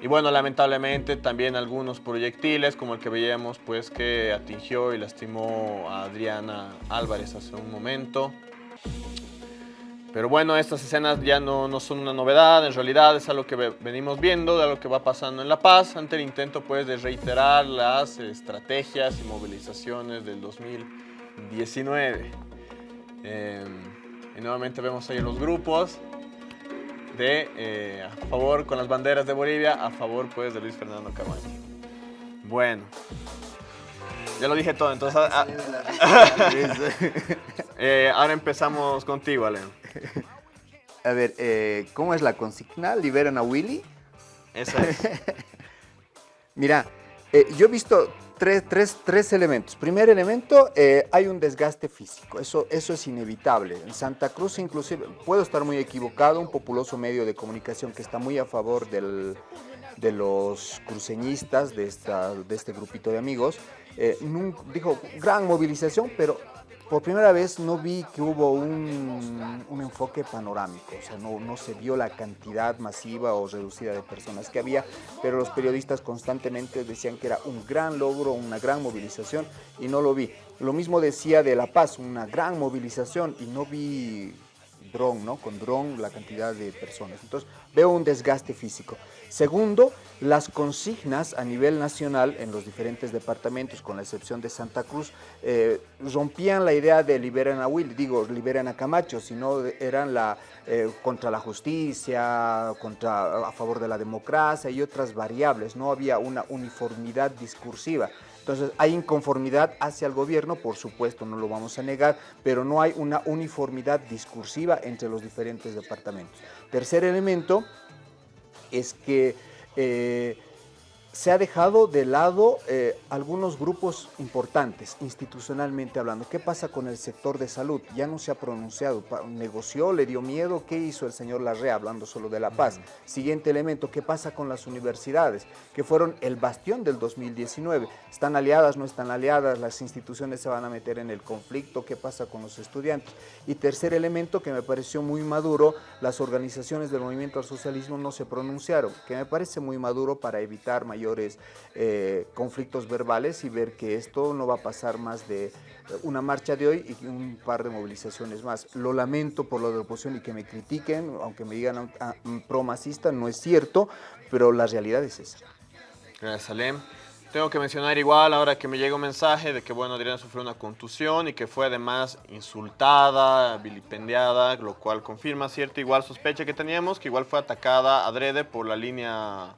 [SPEAKER 1] Y bueno, lamentablemente también algunos proyectiles, como el que veíamos, pues que atingió y lastimó a Adriana Álvarez hace un momento. Pero bueno, estas escenas ya no, no son una novedad, en realidad es algo que ve- venimos viendo, de lo que va pasando en La Paz, ante el intento pues de reiterar las estrategias y movilizaciones del 2019. Eh, y nuevamente vemos ahí los grupos de eh, a favor con las banderas de Bolivia, a favor pues de Luis Fernando Camacho. Bueno, ya lo dije todo, entonces ah, eh, ahora empezamos contigo, Alen.
[SPEAKER 5] A ver, eh, ¿cómo es la consigna? ¿Liberan a Willy?
[SPEAKER 1] Esa es.
[SPEAKER 5] Mira, yo he visto tres, tres- tres elementos. Primer elemento, eh, hay un desgaste físico. Eso, eso es inevitable. En Santa Cruz, inclusive, puedo estar muy equivocado, un populoso medio de comunicación que está muy a favor del- de los cruceñistas, de, esta, de este grupito de amigos, eh, dijo, gran movilización, pero por primera vez no vi que hubo un, un enfoque panorámico, o sea, no, no, se vio la cantidad masiva o reducida de personas que había, pero los periodistas constantemente decían que era un gran logro, una gran movilización y no lo vi. Lo mismo decía de La Paz, una gran movilización y no vi dron, ¿no? Con dron la cantidad de personas. Entonces veo un desgaste físico. Segundo, las consignas a nivel nacional en los diferentes departamentos, con la excepción de Santa Cruz, eh, rompían la idea de liberen a Will, digo, liberen a Camacho, sino eran la, eh, contra la justicia, contra, a favor de la democracia y otras variables. No había una uniformidad discursiva. Entonces hay inconformidad hacia el gobierno, por supuesto, no lo vamos a negar, pero no hay una uniformidad discursiva entre los diferentes departamentos. Tercer elemento es que eh, se ha dejado de lado eh, algunos grupos importantes, institucionalmente hablando. ¿Qué pasa con el sector de salud? Ya no se ha pronunciado. ¿Negoció? ¿Le dio miedo? ¿Qué hizo el señor Larrea hablando solo de la paz? Siguiente elemento, ¿qué pasa con las universidades? Que fueron el bastión del 2019. ¿Están aliadas? ¿No están aliadas? ¿Las instituciones se van a meter en el conflicto? ¿Qué pasa con los estudiantes? Y tercer elemento que me pareció muy maduro, las organizaciones del movimiento al socialismo no se pronunciaron, que me parece muy maduro para evitar mayor eh, conflictos verbales y ver que esto no va a pasar más de eh, una marcha de hoy y un par de movilizaciones más. Lo lamento por lo de oposición y que me critiquen, aunque me digan ah, pro-masista, no es cierto, pero la realidad es esa.
[SPEAKER 1] Gracias, Salem. Tengo que mencionar igual ahora que me llega un mensaje de que, bueno, Adriana sufrió una contusión y que fue además insultada, vilipendiada, lo cual confirma cierta igual sospecha que teníamos, que igual fue atacada adrede por la línea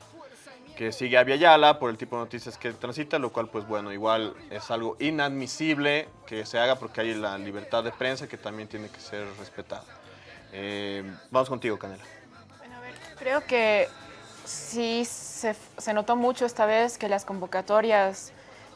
[SPEAKER 1] que sigue a Viayala por el tipo de noticias que transita, lo cual pues bueno, igual es algo inadmisible que se haga porque hay la libertad de prensa que también tiene que ser respetada. Eh, vamos contigo, Canela.
[SPEAKER 3] Bueno, a ver, creo que sí se, notó mucho esta vez que las convocatorias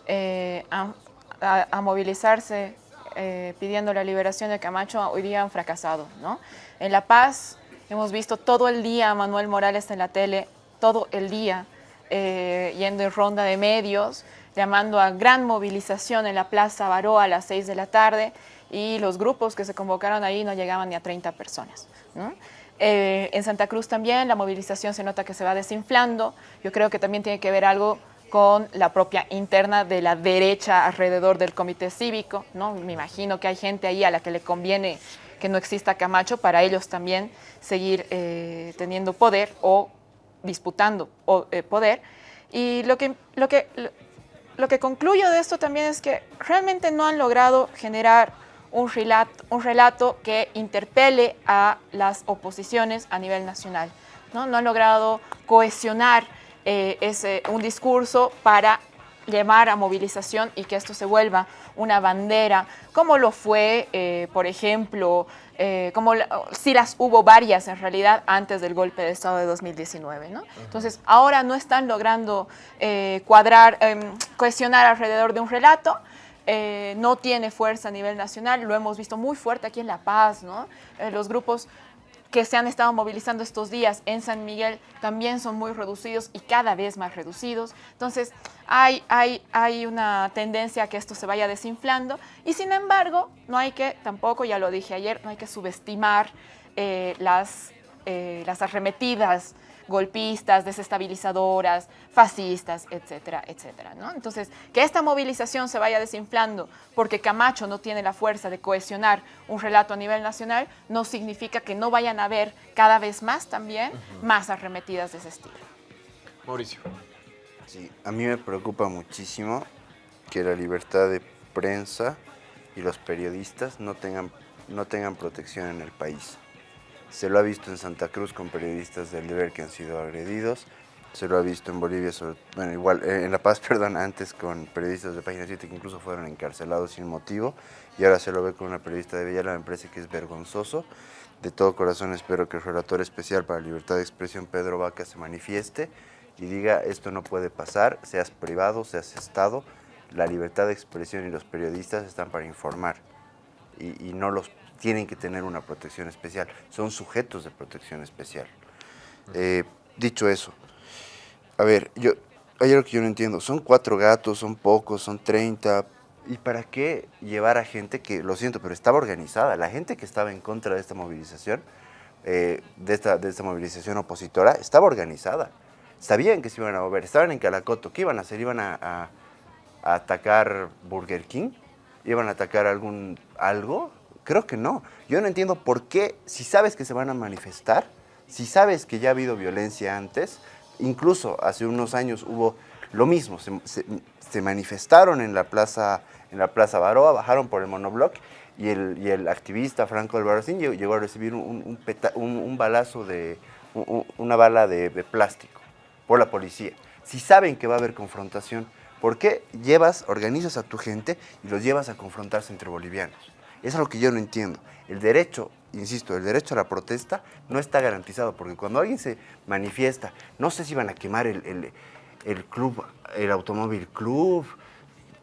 [SPEAKER 3] eh, a, movilizarse eh, pidiendo la liberación de Camacho hoy día han fracasado. ¿no? En La Paz hemos visto todo el día a Manuel Morales en la tele, todo el día, eh, yendo en ronda de medios, llamando a gran movilización en la Plaza Baró a las 6 de la tarde y los grupos que se convocaron ahí no llegaban ni a 30 personas. Eh, en Santa Cruz también la movilización se nota que se va desinflando. Yo creo que también tiene que ver algo con la propia interna de la derecha alrededor del comité cívico. ¿no? Me imagino que hay gente ahí a la que le conviene que no exista Camacho para ellos también seguir eh, teniendo poder o disputando eh, poder. Y lo que, lo, que, lo que concluyo de esto también es que realmente no han logrado generar un relato, un relato que interpele a las oposiciones a nivel nacional. No, no han logrado cohesionar eh, ese, un discurso para llamar a movilización y que esto se vuelva una bandera, como lo fue, eh, por ejemplo, eh, como si las hubo varias en realidad antes del golpe de Estado de 2019. ¿no? Entonces, ahora no están logrando eh, cuadrar, em, cohesionar alrededor de un relato, eh, no tiene fuerza a nivel nacional, lo hemos visto muy fuerte aquí en La Paz, ¿no? los grupos que se han estado movilizando estos días en San Miguel también son muy reducidos y cada vez más reducidos. Entonces, hay, hay, hay una tendencia a que esto se vaya desinflando y sin embargo, no hay que, tampoco, ya lo dije ayer, no hay que subestimar eh, las, eh, las arremetidas golpistas, desestabilizadoras, fascistas, etcétera, etcétera. ¿no? Entonces, que esta movilización se vaya desinflando porque Camacho no tiene la fuerza de cohesionar un relato a nivel nacional, no significa que no vayan a haber cada vez más también más arremetidas de ese estilo.
[SPEAKER 1] Mauricio.
[SPEAKER 2] Sí, a mí me preocupa muchísimo que la libertad de prensa y los periodistas no tengan, no tengan protección en el país. Se lo ha visto en Santa Cruz con periodistas del deber que han sido agredidos. Se lo ha visto en Bolivia, bueno, igual, eh, en La Paz, perdón, antes con periodistas de Página 7 que incluso fueron encarcelados sin motivo. Y ahora se lo ve con una periodista de Villalba, me parece que es vergonzoso. De todo corazón espero que el relator especial para libertad de expresión, Pedro Vaca, se manifieste y diga esto no puede pasar, seas privado, seas Estado, la libertad de expresión y los periodistas están para informar y, y no los tienen que tener una protección especial, son sujetos de protección especial. Eh, dicho eso, a ver, yo, hay algo que yo no entiendo, son cuatro gatos, son pocos, son 30, ¿Y para qué llevar a gente que, lo siento, pero estaba organizada? La gente que estaba en contra de esta movilización, eh, de, esta, de esta movilización opositora, estaba organizada. Sabían que se iban a mover, estaban en Calacoto. ¿Qué iban a hacer? ¿Iban a, a- atacar Burger King? ¿Iban a atacar algún algo? Creo que no. Yo no entiendo por qué, si sabes que se van a manifestar, si sabes que ya ha habido violencia antes, incluso hace unos años hubo lo mismo, se, manifestaron en la plaza en la plaza Baroa, bajaron por el monobloc y el, activista Franco Albarracín llegó, llegó a recibir un, balazo de un- un- una bala de, de plástico por la policía. Si saben que va a haber confrontación, ¿por qué llevas, organizas a tu gente y los llevas a confrontarse entre bolivianos? Eso es lo que yo no entiendo. El derecho, insisto, el derecho a la protesta no está garantizado, porque cuando alguien se manifiesta, no sé si van a quemar el, el- el club, el automóvil club,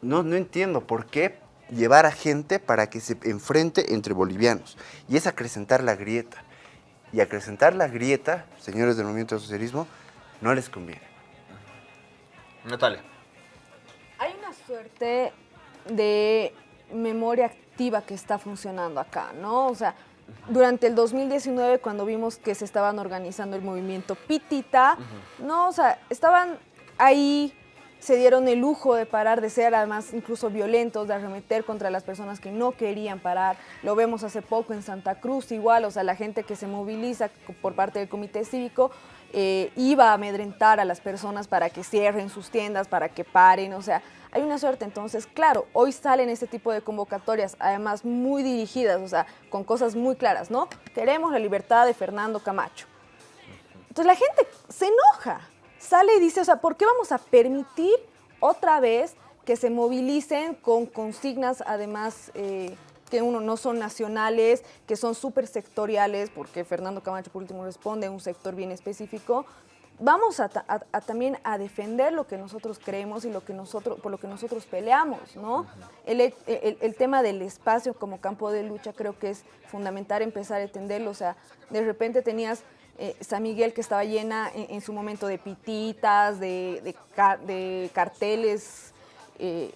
[SPEAKER 2] no, no entiendo por qué llevar a gente para que se enfrente entre bolivianos. Y es acrecentar la grieta. Y acrecentar la grieta, señores del movimiento del socialismo, no les conviene.
[SPEAKER 1] Natalia.
[SPEAKER 4] Hay una suerte de memoria que está funcionando acá, ¿no? O sea, durante el 2019, cuando vimos que se estaban organizando el movimiento Pitita, ¿no? O sea, estaban ahí, se dieron el lujo de parar, de ser además incluso violentos, de arremeter contra las personas que no querían parar. Lo vemos hace poco en Santa Cruz, igual, o sea, la gente que se moviliza por parte del comité cívico eh, iba a amedrentar a las personas para que cierren sus tiendas, para que paren, o sea, hay una suerte. Entonces, claro, hoy salen este tipo de convocatorias, además muy dirigidas, o sea, con cosas muy claras, ¿no? Queremos la libertad de Fernando Camacho. Entonces la gente se enoja, sale y dice, o sea, ¿por qué vamos a permitir otra vez que se movilicen con consignas, además, eh, que uno no son nacionales, que son súper sectoriales, porque Fernando Camacho por último responde a un sector bien específico? Vamos a, ta- a- a también a defender lo que nosotros creemos y lo que nosotros, por lo que nosotros peleamos, ¿no? el, el- el tema del espacio como campo de lucha creo que es fundamental empezar a entenderlo, o sea, de repente tenías eh, San Miguel que estaba llena en, en su momento de pititas, de, de ca- de carteles eh,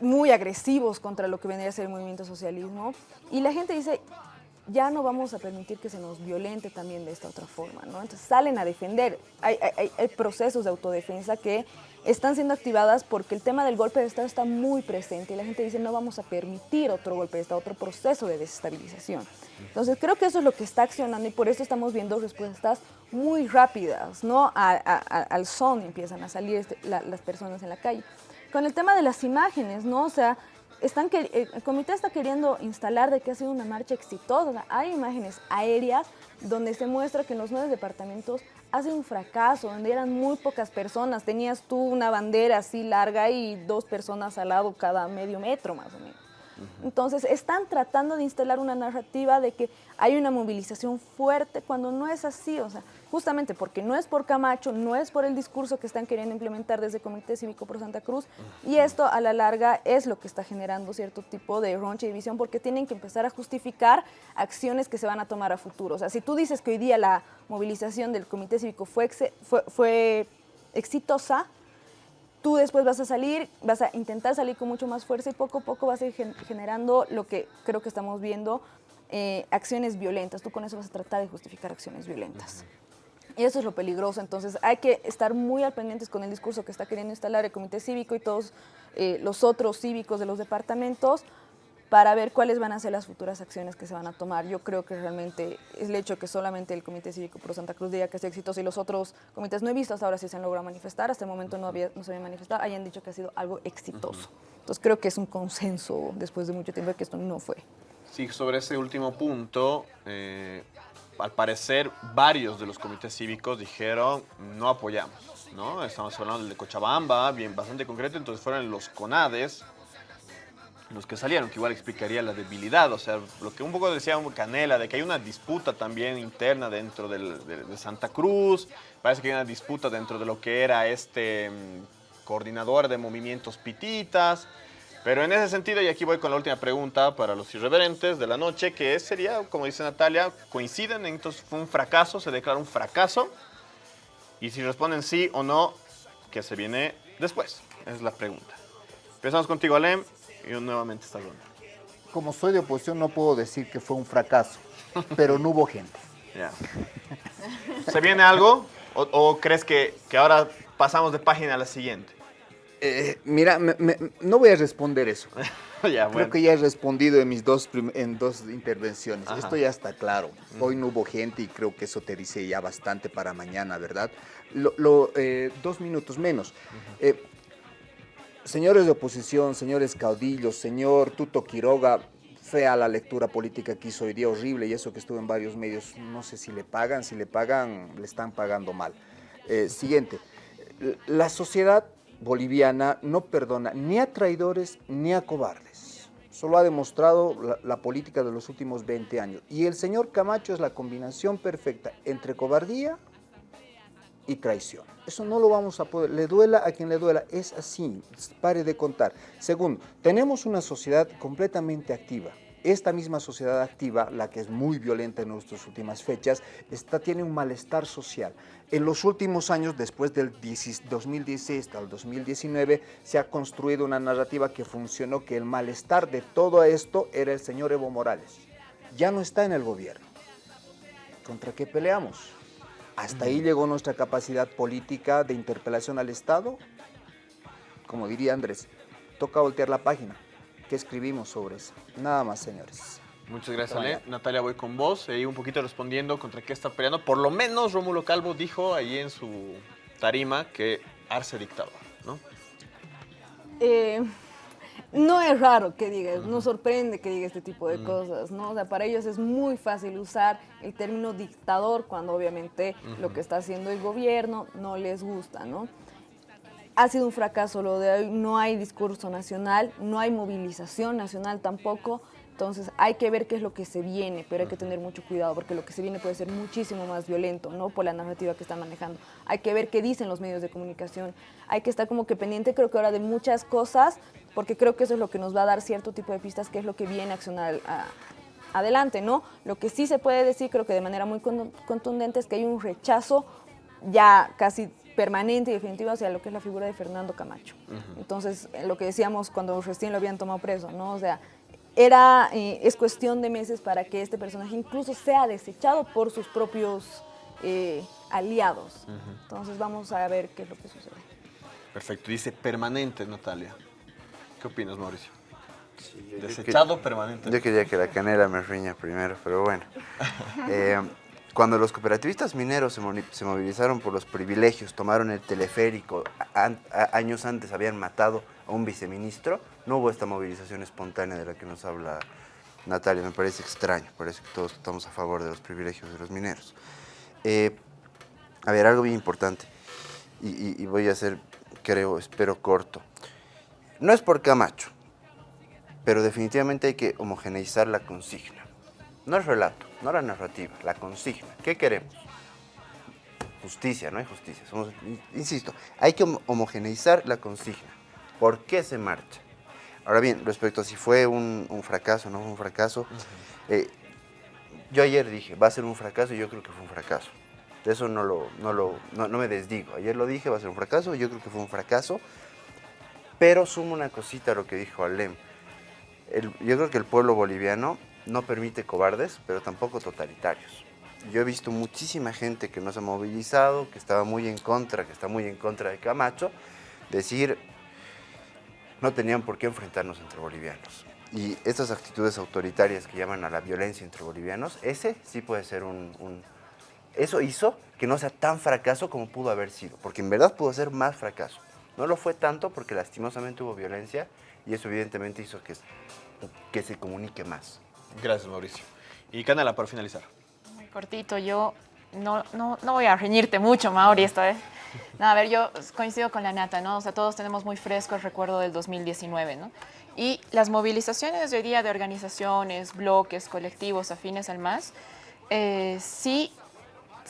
[SPEAKER 4] muy agresivos contra lo que vendría a ser el movimiento socialismo. Y la gente dice, ya no vamos a permitir que se nos violente también de esta otra forma, ¿no? Entonces salen a defender. Hay, procesos de autodefensa que están siendo activadas porque el tema del golpe de Estado está muy presente y la gente dice no vamos a permitir otro golpe de Estado, otro proceso de desestabilización. Entonces creo que eso es lo que está accionando y por eso estamos viendo respuestas muy rápidas, ¿no? Al son empiezan a salir este- la- las personas en la calle. Con el tema de las imágenes, ¿no? O sea, están que, el el comité está queriendo instalar de que ha sido una marcha exitosa. Hay imágenes aéreas donde se muestra que en los nueve departamentos ha sido un fracaso, donde eran muy pocas personas. Tenías tú una bandera así larga y dos personas al lado cada medio metro más o menos. Entonces, están tratando de instalar una narrativa de que hay una movilización fuerte cuando no es así, o sea, justamente porque no es por Camacho, no es por el discurso que están queriendo implementar desde el Comité Cívico por Santa Cruz, y esto a la larga es lo que está generando cierto tipo de roncha y división, porque tienen que empezar a justificar acciones que se van a tomar a futuro. O sea, si tú dices que hoy día la movilización del Comité Cívico fue, exe- fue, fue exitosa, tú después vas a salir, vas a intentar salir con mucho más fuerza y poco a poco vas a ir gen- generando lo que creo que estamos viendo, eh, acciones violentas. Tú con eso vas a tratar de justificar acciones violentas. Y eso es lo peligroso. Entonces hay que estar muy al pendientes con el discurso que está queriendo instalar el Comité Cívico y todos eh, los otros cívicos de los departamentos para ver cuáles van a ser las futuras acciones que se van a tomar. Yo creo que realmente es el hecho que solamente el Comité Cívico Pro Santa Cruz diga que es exitoso y los otros comités no he visto hasta ahora si se han logrado manifestar, hasta el momento no, había, no se habían manifestado, hayan dicho que ha sido algo exitoso. Entonces creo que es un consenso después de mucho tiempo que esto no fue.
[SPEAKER 1] Sí, sobre ese último punto, eh, al parecer varios de los comités cívicos dijeron no apoyamos, ¿no? Estamos hablando del de Cochabamba, bien bastante concreto, entonces fueron los CONADES los que salieron, que igual explicaría la debilidad, o sea, lo que un poco decía Canela, de que hay una disputa también interna dentro de, Santa Cruz, parece que hay una disputa dentro de lo que era este mm, coordinador de movimientos pititas, pero en ese sentido, y aquí voy con la última pregunta para los irreverentes de la noche, que sería, como dice Natalia, coinciden, entonces fue un fracaso, se declara un fracaso, y si responden sí o no, ¿qué se viene después? Es la pregunta. Empezamos contigo, Alem. Y nuevamente esta ronda.
[SPEAKER 5] Como soy de oposición no puedo decir que fue un fracaso, pero no hubo gente.
[SPEAKER 1] Ya. ¿Se viene algo? ¿O, o crees que, que ahora pasamos de página a la siguiente?
[SPEAKER 5] Eh, mira, me- me- no voy a responder eso.
[SPEAKER 1] ya,
[SPEAKER 5] Creo que ya he respondido en mis dos, en dos intervenciones.
[SPEAKER 1] Ajá.
[SPEAKER 5] Esto ya está claro. Hoy no hubo gente y creo que eso te dice ya bastante para mañana, ¿verdad? Lo, lo, eh, dos minutos menos. Eh, señores de oposición, señores caudillos, señor Tuto Quiroga, fea la lectura política que hizo hoy día, horrible, y eso que estuvo en varios medios, no sé si le pagan, si le pagan, le están pagando mal. Eh, siguiente, la sociedad boliviana no perdona ni a traidores ni a cobardes. Solo ha demostrado la, la política de los últimos 20 años. Y el señor Camacho es la combinación perfecta entre cobardía y traición. Eso no lo vamos a poder, le duela a quien le duela, es así, pare de contar. Segundo, tenemos una sociedad completamente activa. Esta misma sociedad activa, la que es muy violenta en nuestras últimas fechas, está, tiene un malestar social. En los últimos años, después del 10 2016 hasta el 2019, se ha construido una narrativa que funcionó, que el malestar de todo esto era el señor Evo Morales. Ya no está en el gobierno. ¿Contra qué peleamos? Hasta ahí llegó nuestra capacidad política de interpelación al Estado. Como diría Andrés, toca voltear la página. ¿Qué escribimos sobre eso? Nada más, señores.
[SPEAKER 1] Muchas gracias. Ale. Natalia, voy con vos. Ahí un poquito respondiendo contra qué está peleando. Por lo menos Rómulo Calvo dijo ahí en su tarima que Arce dictador, ¿no?
[SPEAKER 4] Eh, no es raro que diga, no sorprende que diga este tipo de cosas, ¿no? O sea, para ellos es muy fácil usar el término dictador cuando obviamente lo que está haciendo el gobierno no les gusta, ¿no? Ha sido un fracaso lo de hoy, no hay discurso nacional, no hay movilización nacional tampoco, entonces hay que ver qué es lo que se viene, pero hay que tener mucho cuidado porque lo que se viene puede ser muchísimo más violento, ¿no? Por la narrativa que están manejando. Hay que ver qué dicen los medios de comunicación, hay que estar como que pendiente creo que ahora de muchas cosas, porque creo que eso es lo que nos va a dar cierto tipo de pistas, qué es lo que viene a accionar a- adelante, ¿no? Lo que sí se puede decir, creo que de manera muy con- contundente, es que hay un rechazo ya casi permanente y definitivo hacia lo que es la figura de Fernando Camacho. Entonces, eh, lo que decíamos cuando recién lo habían tomado preso, ¿no? O sea, era, eh, es cuestión de meses para que este personaje incluso sea desechado por sus propios eh, aliados. Entonces, vamos a ver qué es lo que sucede.
[SPEAKER 1] Perfecto. Dice permanente, Natalia. ¿Qué opinas, Mauricio? Desechado permanente.
[SPEAKER 2] Yo quería que la canela me riña primero, pero bueno. Eh, cuando los cooperativistas mineros se, moni- se movilizaron por los privilegios, tomaron el teleférico, an- años antes habían matado a un viceministro, no hubo esta movilización espontánea de la que nos habla Natalia. Me parece extraño, parece que todos estamos a favor de los privilegios de los mineros. Eh, a ver, algo bien importante, y, voy a ser, creo, espero corto. No es por Camacho, pero definitivamente hay que homogeneizar la consigna. No el relato, no la narrativa, la consigna. ¿Qué queremos? Justicia, no hay justicia. Insisto, hay que homo- homogeneizar la consigna. ¿Por qué se marcha? Ahora bien, respecto a si fue un, un fracaso o no fue un fracaso, eh, yo ayer dije, va a ser un fracaso y yo creo que fue un fracaso. De eso no, lo, no, lo, no, no me desdigo. Ayer lo dije, va a ser un fracaso, y yo creo que fue un fracaso. Pero sumo una cosita a lo que dijo Alem. El- yo creo que el pueblo boliviano no permite cobardes, pero tampoco totalitarios. Yo he visto muchísima gente que no se ha movilizado, que estaba muy en contra, que está muy en contra de Camacho, decir, no tenían por qué enfrentarnos entre bolivianos. Y estas actitudes autoritarias que llaman a la violencia entre bolivianos, ese sí puede ser un... un- eso hizo que no sea tan fracaso como pudo haber sido, porque en verdad pudo ser más fracaso. No lo fue tanto porque lastimosamente hubo violencia y eso evidentemente hizo que, que se comunique más.
[SPEAKER 1] Gracias, Mauricio. Y Canela, para finalizar.
[SPEAKER 3] Muy cortito, yo no, no, no voy a reñirte mucho, Mauri, esta vez. No, a ver, yo coincido con la Nata, ¿no? O sea, todos tenemos muy fresco el recuerdo del 2019, ¿no? Y las movilizaciones de hoy día de organizaciones, bloques, colectivos afines al MAS, eh, sí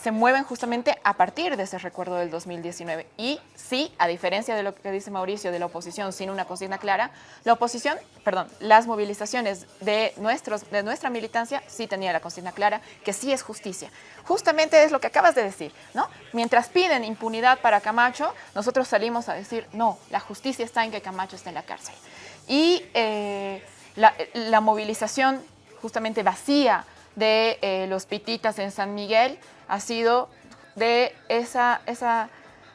[SPEAKER 3] se mueven justamente a partir de ese recuerdo del 2019. Y sí, a diferencia de lo que dice Mauricio de la oposición sin una consigna clara, la oposición, perdón, las movilizaciones de, nuestros, de nuestra militancia sí tenía la consigna clara, que sí es justicia. Justamente es lo que acabas de decir, ¿no? Mientras piden impunidad para Camacho, nosotros salimos a decir, no, la justicia está en que Camacho esté en la cárcel. Y eh, la, la movilización justamente vacía de eh, los pititas en San Miguel ha sido de esa, esa,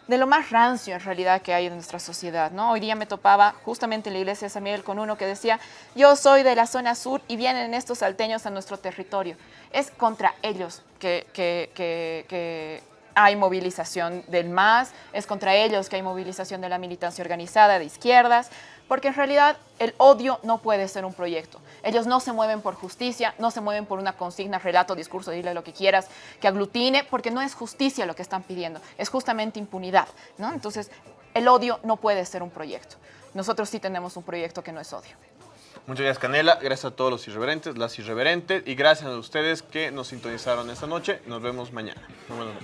[SPEAKER 3] de lo más rancio en realidad que hay en nuestra sociedad, ¿no? Hoy día me topaba justamente en la iglesia de San Miguel con uno que decía, yo soy de la zona sur y vienen estos salteños a nuestro territorio. Es contra ellos que, que, que, que hay movilización del MAS, es contra ellos que hay movilización de la militancia organizada de izquierdas, porque en realidad el odio no puede ser un proyecto. Ellos no se mueven por justicia, no se mueven por una consigna, relato, discurso, dile lo que quieras, que aglutine, porque no es justicia lo que están pidiendo, es justamente impunidad. ¿no? Entonces, el odio no puede ser un proyecto. Nosotros sí tenemos un proyecto que no es odio.
[SPEAKER 1] Muchas gracias, Canela. Gracias a todos los irreverentes, las irreverentes. Y gracias a ustedes que nos sintonizaron esta noche. Nos vemos mañana. Muy buenas.